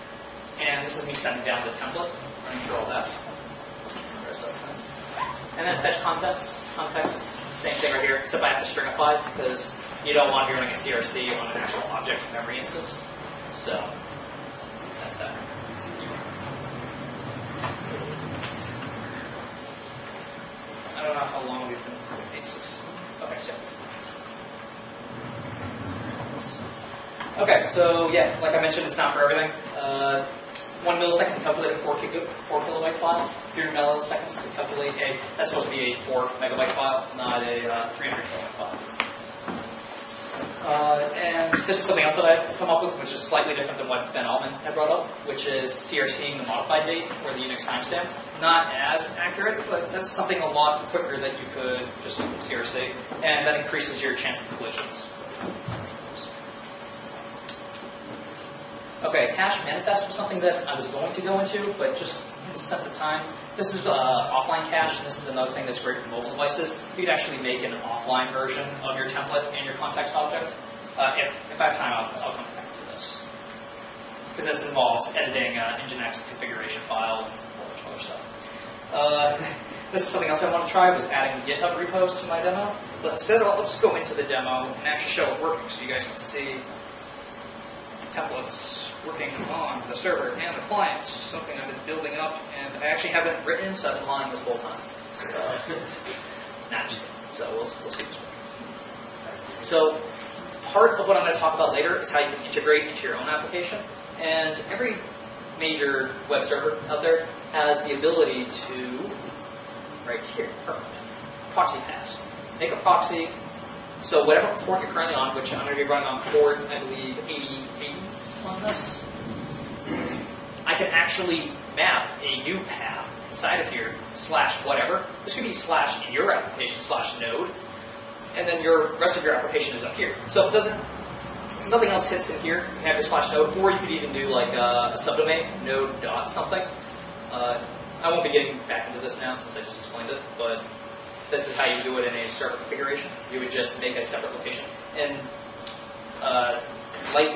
And this is me sending down the template, running through all that. And then fetch context. Context, same thing right here, except I have to stringify because you don't want to be running a CRC on an actual object in every instance. So that's that. I don't know how long we've been. Eight six. Okay, so. Okay, so yeah, like I mentioned, it's not for everything. Uh, one millisecond to calculate a four, four kilobyte file. 300 milliseconds to calculate a. That's supposed to be a four megabyte file, not a uh, 300 kilobyte file. Uh, and this is something else that I've come up with, which is slightly different than what Ben Alman had brought up, which is CRCing the modified date or the Unix timestamp. Not as accurate, but that's something a lot quicker that you could just CRC, and that increases your chance of collisions. Okay, cache manifest was something that I was going to go into, but just in sense of time. This is uh, offline cache, and this is another thing that's great for mobile devices. You could actually make an offline version of your template and your context object. Uh, if, if I have time, I'll, I'll come back to this. Because this involves editing uh, Nginx configuration file and a whole bunch other stuff. Uh, <laughs> this is something else I want to try, was adding GitHub repos to my demo. But instead, I'll just go into the demo and actually show it working so you guys can see templates working on the server and the clients, something I've been building up, and I actually haven't written, so I've been lying this whole time. So. <laughs> So we'll, we'll see this works. So part of what I'm going to talk about later is how you can integrate into your own application. And every major web server out there has the ability to, right here, perfect, proxy pass. Make a proxy, so whatever port you're currently on, which I'm going to be running on port, I believe, 8080 on this, I can actually map a new path inside of here, slash whatever. This could be slash in your application, slash node, and then your rest of your application is up here. So it doesn't, if nothing else hits in here, you can have your slash node, or you could even do like a, a subdomain, node dot something. Uh, I won't be getting back into this now since I just explained it, but this is how you do it in a server configuration. You would just make a separate location. And uh, Light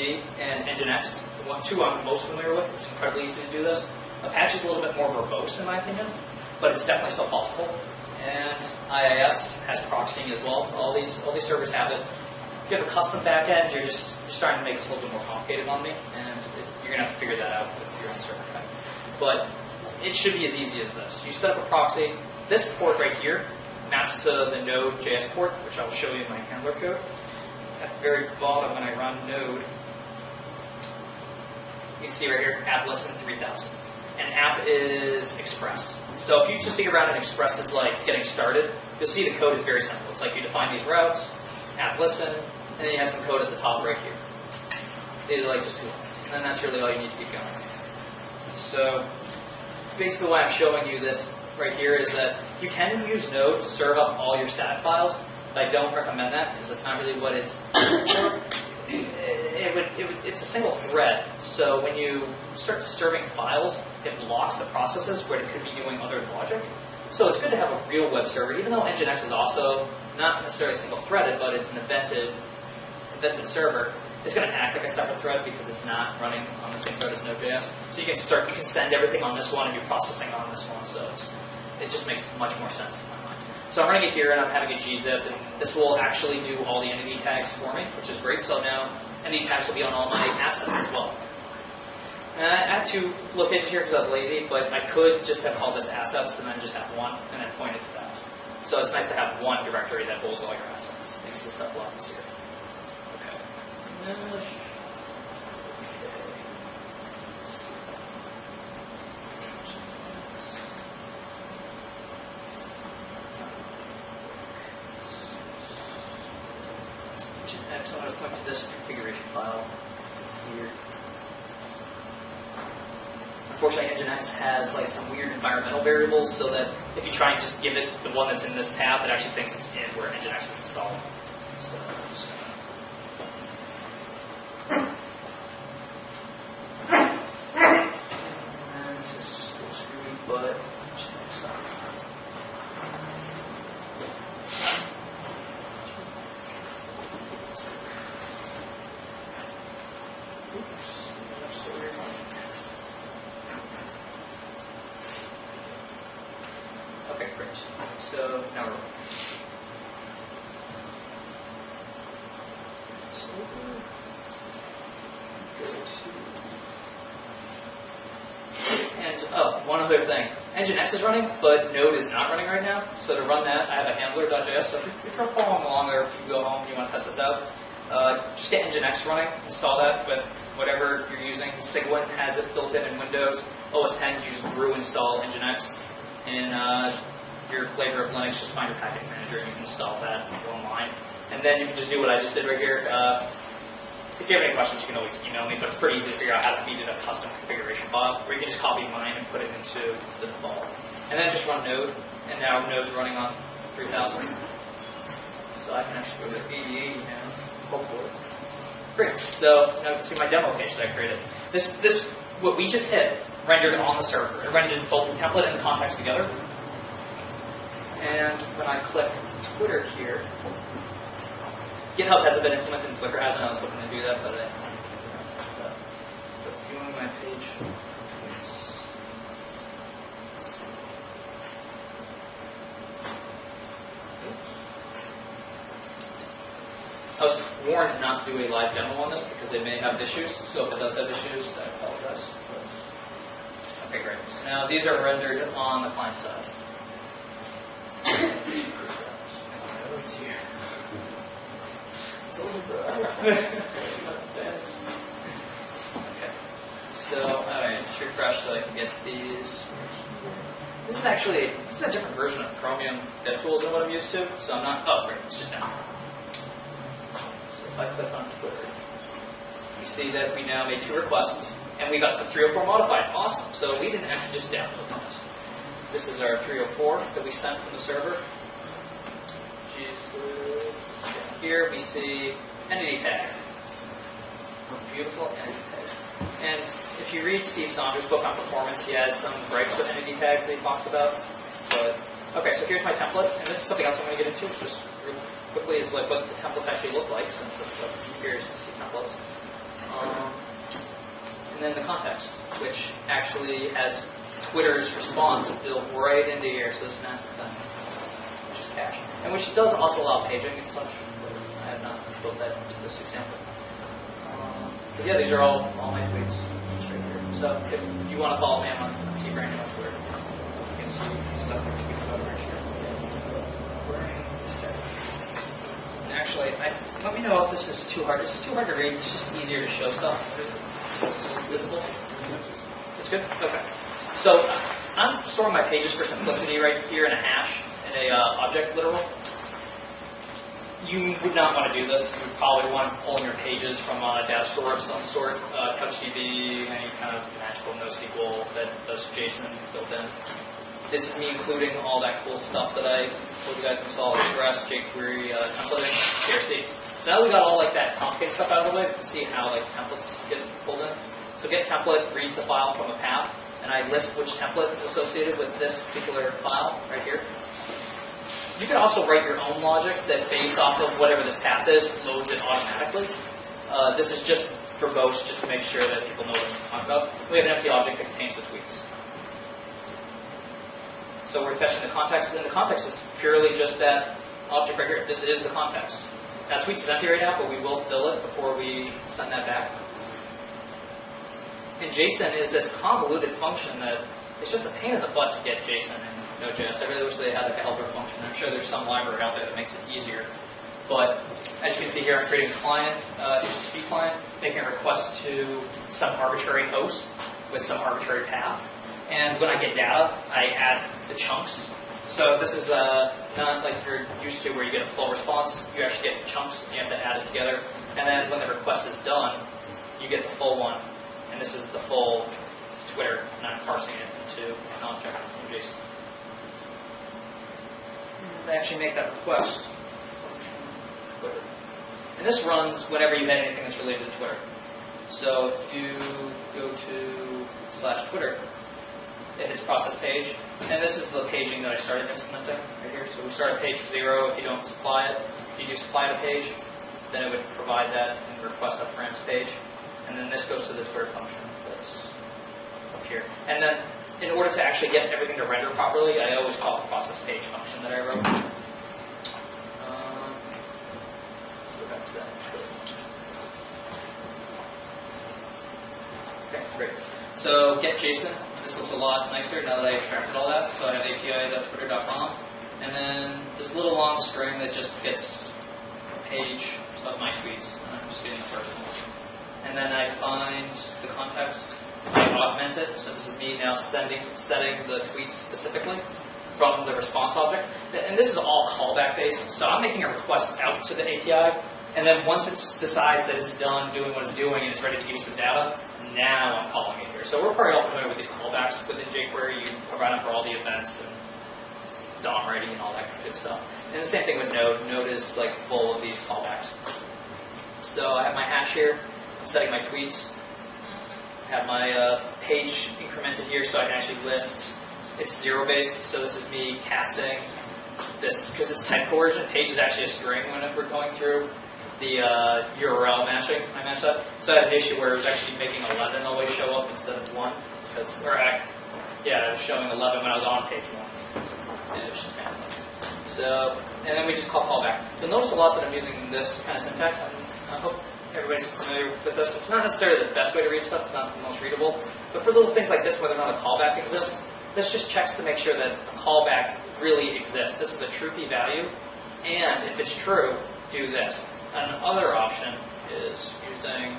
And Nginx, the one, two I'm most familiar with. It's incredibly easy to do this. Apache is a little bit more verbose in my opinion, but it's definitely still possible. And IIS has proxying as well. All these all these servers have it. If you have a custom backend, you're just you're starting to make this a little bit more complicated on me, and it, you're gonna have to figure that out with your own server. But it should be as easy as this. You set up a proxy. This port right here maps to the Node.js port, which I'll show you in my handler code. At the very bottom, when I run Node, you can see right here, app less than 3000. And app is Express. So if you just dig around and Express is like getting started, you'll see the code is very simple. It's like you define these routes, app listen, and then you have some code at the top right here. These are like just two lines. And that's really all you need to get going. So basically why I'm showing you this right here is that you can use Node to serve up all your static files, but I don't recommend that because that's not really what it's. <coughs> It would, it would, it's a single thread, so when you start serving files, it blocks the processes where it could be doing other logic. So it's good to have a real web server, even though Nginx is also not necessarily single threaded, but it's an evented, server. It's going to act like a separate thread because it's not running on the same thread as Node.js. So you can start, you can send everything on this one and do processing on this one. So it just makes much more sense in my mind. So I'm running it here and I'm having a gzip, and this will actually do all the entity tags for me, which is great. So now entity tags will be on all my assets as well. And I had two locations here because I was lazy, but I could just have called this assets and then just have one and then point it to that. So it's nice to have one directory that holds all your assets. Makes this stuff a lot easier. Okay. Uh, Mesh. Next, I'm going to point to this configuration file here. Has like some weird environmental variables, so that if you try and just give it the one that's in this tab, it actually thinks it's in where Nginx is installed. So I'm just screwy, but Oops, that's so weird. So now we're so and oh, one other thing. Nginx is running, but Node is not running right now. So to run that, I have a handler.js. So if you're following along or if you go home and you want to test this out, uh, just get Nginx running, install that with whatever you're using. Cygwin has it built in in Windows. OS 10 use brew install Nginx. In uh, your flavor of Linux, just find your package manager and you can install that online. And then you can just do what I just did right here. Uh, if you have any questions, you can always email me, but it's pretty easy to figure out how to feed it a custom configuration file, where you can just copy mine and put it into the default. And then just run Node, and now Node's running on 3000. So I can actually go to 8080 now, hopefully. Great. So now you can see my demo page that I created. This, this, what we just hit, rendered on the server. It rendered both the template and the context together. And when I click Twitter here, GitHub hasn't been implemented in Flickr as I was hoping to do that, but I. Viewing my page. I was warned not to do a live demo on this because they may have issues. So if it does have issues, I apologize. Okay, great. So now these are rendered on the client side. Oh dear. Okay. So, alright, just refresh so I can get these. This is actually, this is a different version of Chromium DevTools than what I'm used to, so I'm not, oh, great, it's just now. So if I click on Twitter, you see that we now made two requests, and we got the 304 modified. Awesome. So we didn't actually just download that. This is our 304 that we sent from the server. Here we see entity tag. Beautiful entity tag. And if you read Steve Souders' book on performance, he has some gripes with entity tags that he talks about. But okay, so here's my template, and this is something else I'm going to get into just real quickly. is like what the templates actually look like, since that's what appears to see templates. Um, and then the context, which actually has Twitter's response built right into here, so this massive thing, which is cache. And which does also allow paging and such, but I have not built that into this example. Um, but yeah, these are all, all my tweets straight here. So if you want to follow me, I'm on tbranyen on Twitter. You can see stuff I'm tweeting right here. And actually, I, let me know if this is too hard. This is too hard to read. It's just easier to show stuff. Is this visible? It's good? Okay. So I'm storing my pages for simplicity right here in a hash, in a uh, object literal. You would not want to do this. You would probably want to pull in your pages from a data store of some sort, uh, CouchDB, any kind of magical NoSQL that does JSON built in. This is me including all that cool stuff that I told you guys to install, Express, jQuery, uh, templating, CRCs. So now we got all like that complicated stuff out of the way, we can see how like templates get pulled in. So get template, read the file from a path, and I list which template is associated with this particular file right here. You can also write your own logic that based off of whatever this path is, loads it automatically. Uh, this is just for most, just to make sure that people know what I'm talking about. We have an empty object that contains the tweets. So we're fetching the context, and the context is purely just that object right here. This is the context. Now tweets is empty right now, but we will fill it before we send that back. And JSON is this convoluted function that it's just a pain in the butt to get JSON in Node.js. I really wish they had like a helper function. I'm sure there's some library out there that makes it easier. But as you can see here, I'm creating a client, uh, HTTP client, making a request to some arbitrary host with some arbitrary path. And when I get data, I add the chunks. So this is uh, not like you're used to where you get a full response. You actually get chunks, and you have to add it together. And then when the request is done, you get the full one. And this is the full Twitter, and I'm parsing it into an object in JSON. I actually make that request. Twitter. And this runs whenever you had anything that's related to Twitter. So if you go to slash Twitter, it hits process page. And this is the paging that I started implementing right here. So we start at page zero if you don't supply it. If you do supply the page, then it would provide that and request .params page. And then this goes to the Twitter function that's up here. And then in order to actually get everything to render properly, I always call the process page function that I wrote. Um, let's go back to that. Okay, great. So get JSON. This looks a lot nicer now that I extracted all that. So I have api.twitter.com. And then this little long string that just gets a page of my tweets. And I'm just getting the first one. And then I find the context. Augment it. So this is me now sending, setting the tweets specifically from the response object. And this is all callback based. So I'm making a request out to the API. And then once it decides that it's done doing what it's doing and it's ready to give me some data, now I'm calling it here. So we're probably all familiar with these callbacks within jQuery. You provide them for all the events and DOM ready and all that kind of good stuff. And the same thing with Node. Node is like full of these callbacks. So I have my hash here. I'm setting my tweets. I have my uh, page incremented here so I can actually list. It's zero based, so this is me casting this because this type coercion. Page is actually a string when we're going through the uh, URL matching. I matched that. So I had an issue where it was actually making 11 always show up instead of 1. Because, or I, yeah, it was showing 11 when I was on page 1. And it was just bad. So, and then we just call callback. You'll notice a lot that I'm using this kind of syntax. I hope everybody's familiar with this. It's not necessarily the best way to read stuff. It's not the most readable. But for little things like this, whether or not a callback exists, this just checks to make sure that a callback really exists. This is a truthy value. And if it's true, do this. Another option is using an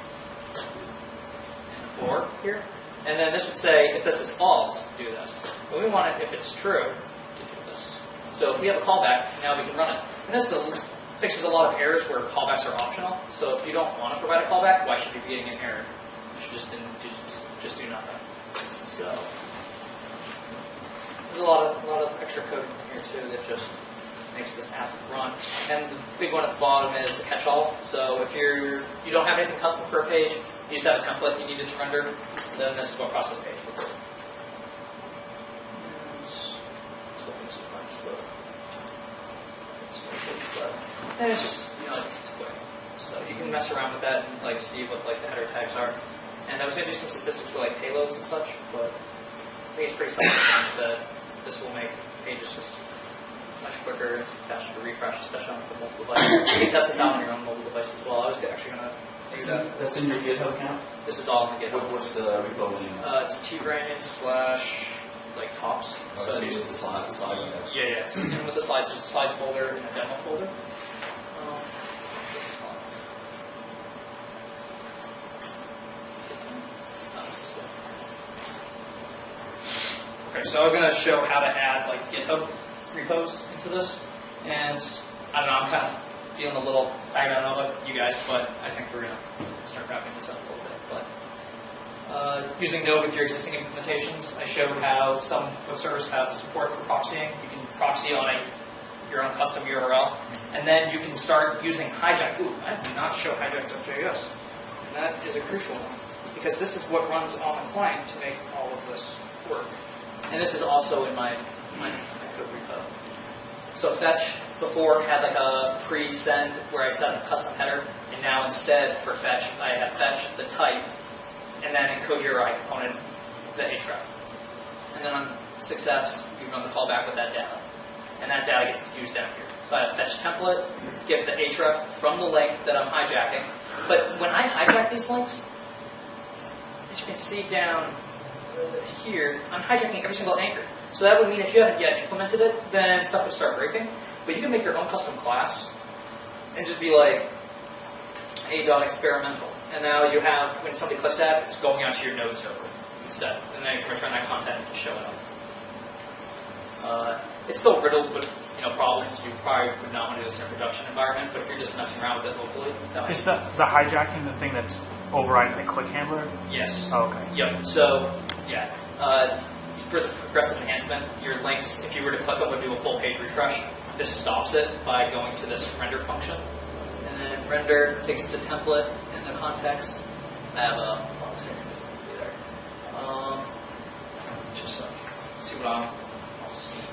or here. And then this would say, if this is false, do this. But we want it, if it's true, to do this. So if we have a callback, now we can run it. And this is a, fixes a lot of errors where callbacks are optional. So if you don't want to provide a callback, why should you be getting an error? You should just, just, just do nothing. So there's a lot of, a lot of extra code in here too that just makes this app run. And the big one at the bottom is the catch-all. So if you're you don't have anything custom for a page, you just have a template you needed to render, then this is what process page it's just, you know, it's, it's quick. So you can mess around with that and like see what like the header tags are. And I was going to do some statistics for like payloads and such, but I think it's pretty self-evident that this will make pages just much quicker and faster to refresh, especially on the mobile device. You can test this out on your own mobile device as well. I was actually going to do that. That's in your GitHub account? This is all in the What, GitHub. what's the repo name? Uh, it's tbranyen slash like tops. Oh, So it's these- using the slide, the slide, yeah, yeah. And with the slides, there's a slides folder and a demo folder. Um, Okay, so I was going to show how to add like GitHub repos into this, and I don't know, I'm kind of feeling a little, I don't know about you guys, but I think we're going to start wrapping this up a little bit. But uh, using Node with your existing implementations, I showed how some web servers have support for proxying. You can proxy on a, your own custom URL, and then you can start using Hijack. Ooh, I did not show hijack.js. And that is a crucial one, because this is what runs on the client to make all of this work. And this is also in my, my, my code repo. So fetch before had like a pre-send where I set a custom header, and now instead for fetch, I have fetch the type, and then encodeURIComponent, the href. And then on success, you run the callback with that data. And that data gets used down here. So I have fetch template, get the href from the link that I'm hijacking. But when I hijack these links, as you can see down here, I'm hijacking every single anchor. So that would mean if you haven't yet implemented it, then stuff would start breaking. But you can make your own custom class and just be like a dot experimental. And now you have, when somebody clicks that, it's going onto your node server instead. And then you can return that content and show it up. Uh, it's still riddled with you know problems. You probably would not want to do this in a production environment, but if you're just messing around with it locally, that Is the, the hijacking the thing that's overriding the click handler? Yes. Oh, okay. Yep. So, yeah. Uh, for the progressive enhancement, your links, if you were to click them would do a full page refresh, this stops it by going to this render function. And then render takes the template and the context. I have a, will be there. Um, just so see what I'm also seeing.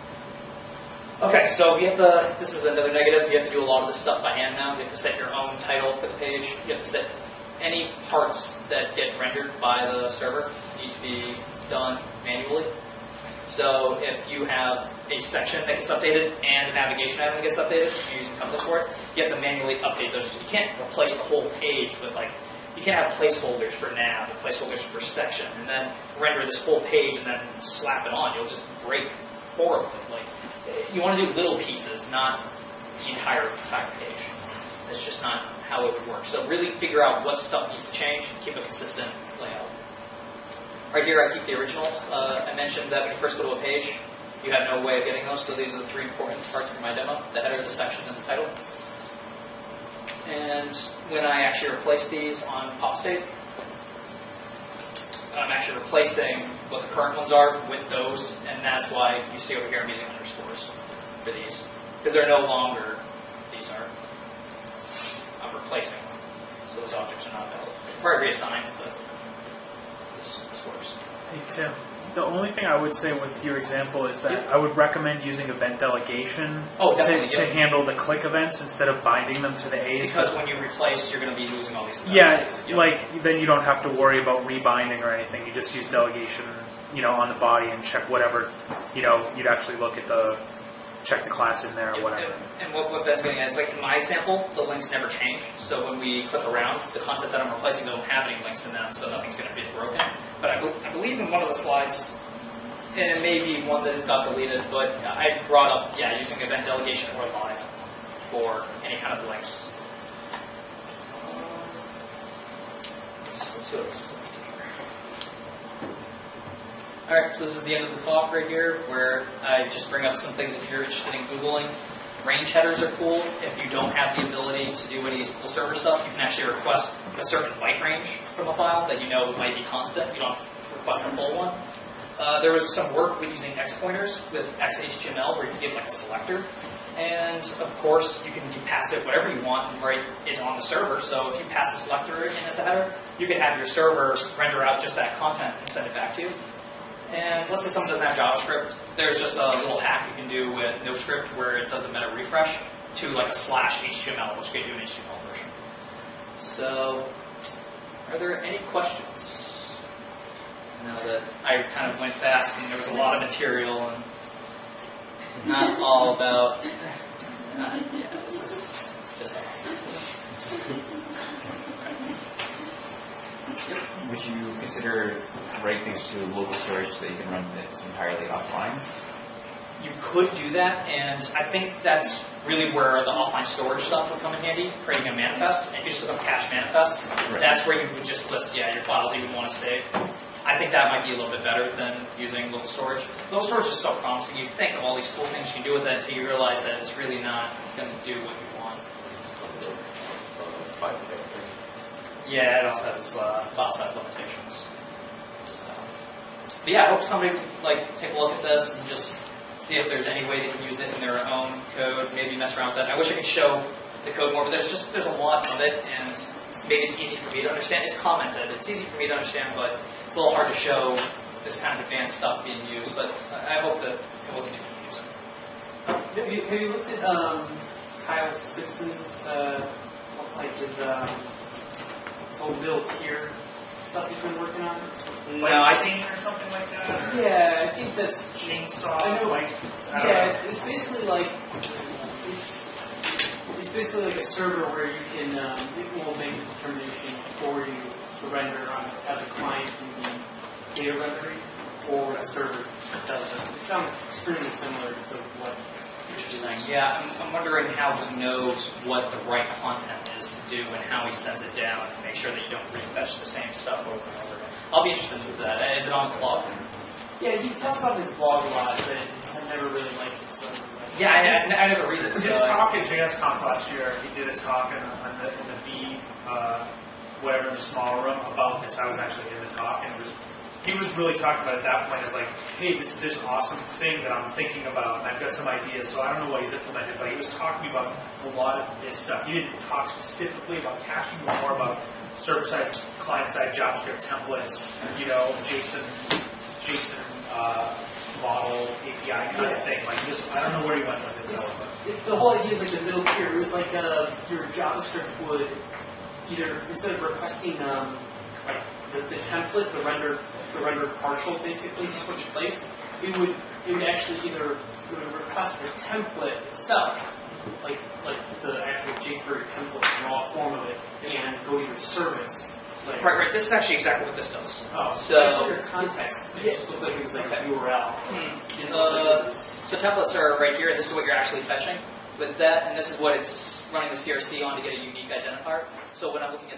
Okay, so we have to, this is another negative, you have to do a lot of this stuff by hand now. You have to set your own title for the page. You have to set any parts that get rendered by the server need to be done manually. So if you have a section that gets updated and a navigation item gets updated, you're using Compass for it, you have to manually update those. You can't replace the whole page with like, you can't have placeholders for nav and placeholders for section and then render this whole page and then slap it on. You'll just break horribly. Like, you want to do little pieces, not the entire entire page. That's just not how it would work. So really figure out what stuff needs to change and keep a consistent layout. Right here, I keep the originals. Uh, I mentioned that when you first go to a page, you have no way of getting those, so these are the three important parts for my demo, the header, the section, and the title. And when I actually replace these on PopState, I'm actually replacing what the current ones are with those, and that's why you see over here I'm using underscores for these. Because they're no longer, replacing them. So those objects are not valid. Probably reassign, but this, this works. Hey, Tim, the only thing I would say with your example is that. I would recommend using event delegation Oh, to, to handle the click events instead of binding them to the A's. Because when you replace, you're going to be losing all these. yeah, events. Yep. like then you don't have to worry about rebinding or anything. You just use delegation, you know, on the body and check whatever, you know, you'd actually look at the check the class in there or whatever. And, what, what Ben's getting at is like in my example, the links never change. So when we click around, the content that I'm replacing don't have any links in them, so nothing's going to be broken. But I, bel I believe in one of the slides, and it may be one that got deleted, but I brought up, yeah, using event delegation or live for any kind of links. Let's, let's see what else is left here. All right, so this is the end of the talk right here, where I just bring up some things if you're interested in Googling. Range headers are cool. If you don't have the ability to do any SQL Server stuff, you can actually request a certain byte range from a file that you know might be constant. You don't have to request a full one. Uh, there was some work with using X pointers with XHTML where you can get like a selector. And of course, you can pass it whatever you want and write it on the server. So if you pass a selector in as a header, you can have your server render out just that content and send it back to you. And let's say someone doesn't have JavaScript, there's just a little hack you can do with NoScript where it does a meta refresh to like a slash HTML, which gave you an HTML version. So, are there any questions? I know that I kind of went fast and there was a lot of material and not all about. Yeah, this is just awesome. Would you consider writing things to local storage so that you can run this entirely offline? You could do that, and I think that's really where the offline storage stuff would come in handy, creating a manifest. And if you just look up cache manifests, Right. that's where you would just list, yeah, your files that you want to save. I think that might be a little bit better than using local storage. Local storage is so promising. You think of all these cool things you can do with it until you realize that it's really not going to do what you want. Yeah, it also has its uh, file size limitations. But yeah, I hope somebody like take a look at this and just see if there's any way they can use it in their own code. Maybe mess around with that. I wish I could show the code more, but there's just there's a lot of it, and maybe it's easy for me to understand. It's commented. It's easy for me to understand, but it's a little hard to show this kind of advanced stuff being used. But I I hope that it wasn't too confusing. Have you, have you looked at um, Kyle Simpson's, uh, like his, um, his whole middle tier stuff he's been working on? No, I Lightning or something like that. Yeah, I think that's chainsaw. I know. Like, I Yeah, it's, it's basically like it's it's basically like a server where you can um, it will make a determination for you to render on as a client in the data rendering or a server that does it. It sounds extremely similar to what Interesting. Yeah, I'm, I'm wondering how he knows what the right content is to do and how he sends it down and make sure that you don't refetch the same stuff over and over again. I'll be interested in that. Is it on the blog? Yeah, he talks about his blog a lot, but I've never really liked it so. Yeah, I, I, I never read it. His So I- talk at JSConf last year, he did a talk in, in the, in the B, uh, whatever, in the small room about this. I was actually in the talk, and it was, he was really talking about at that point as like, hey, this is this awesome thing that I'm thinking about, and I've got some ideas. So I don't know what he's implemented, but he was talking about a lot of this stuff. He didn't talk specifically about caching, but more about server-side, client-side JavaScript templates, you know, JSON, JSON uh, model API kind of thing. Like this, I don't know where you went with it. Though, but- it, the whole idea is like the middle tier. It was like uh, your JavaScript would either instead of requesting um, like the, the template, the render, the render partial, basically in place, it would it would actually either it would request the template itself, like like the actual jQuery template raw form of it, and go to your service. Like, Right, right. This is actually exactly what this does. Oh, So- so I saw your context. It just looked like it was like that URL. Didn't like Uh, so templates are right here. This is what you're actually fetching with that, and this is what it's running the CRC on to get a unique identifier. So when I'm looking at the tweets,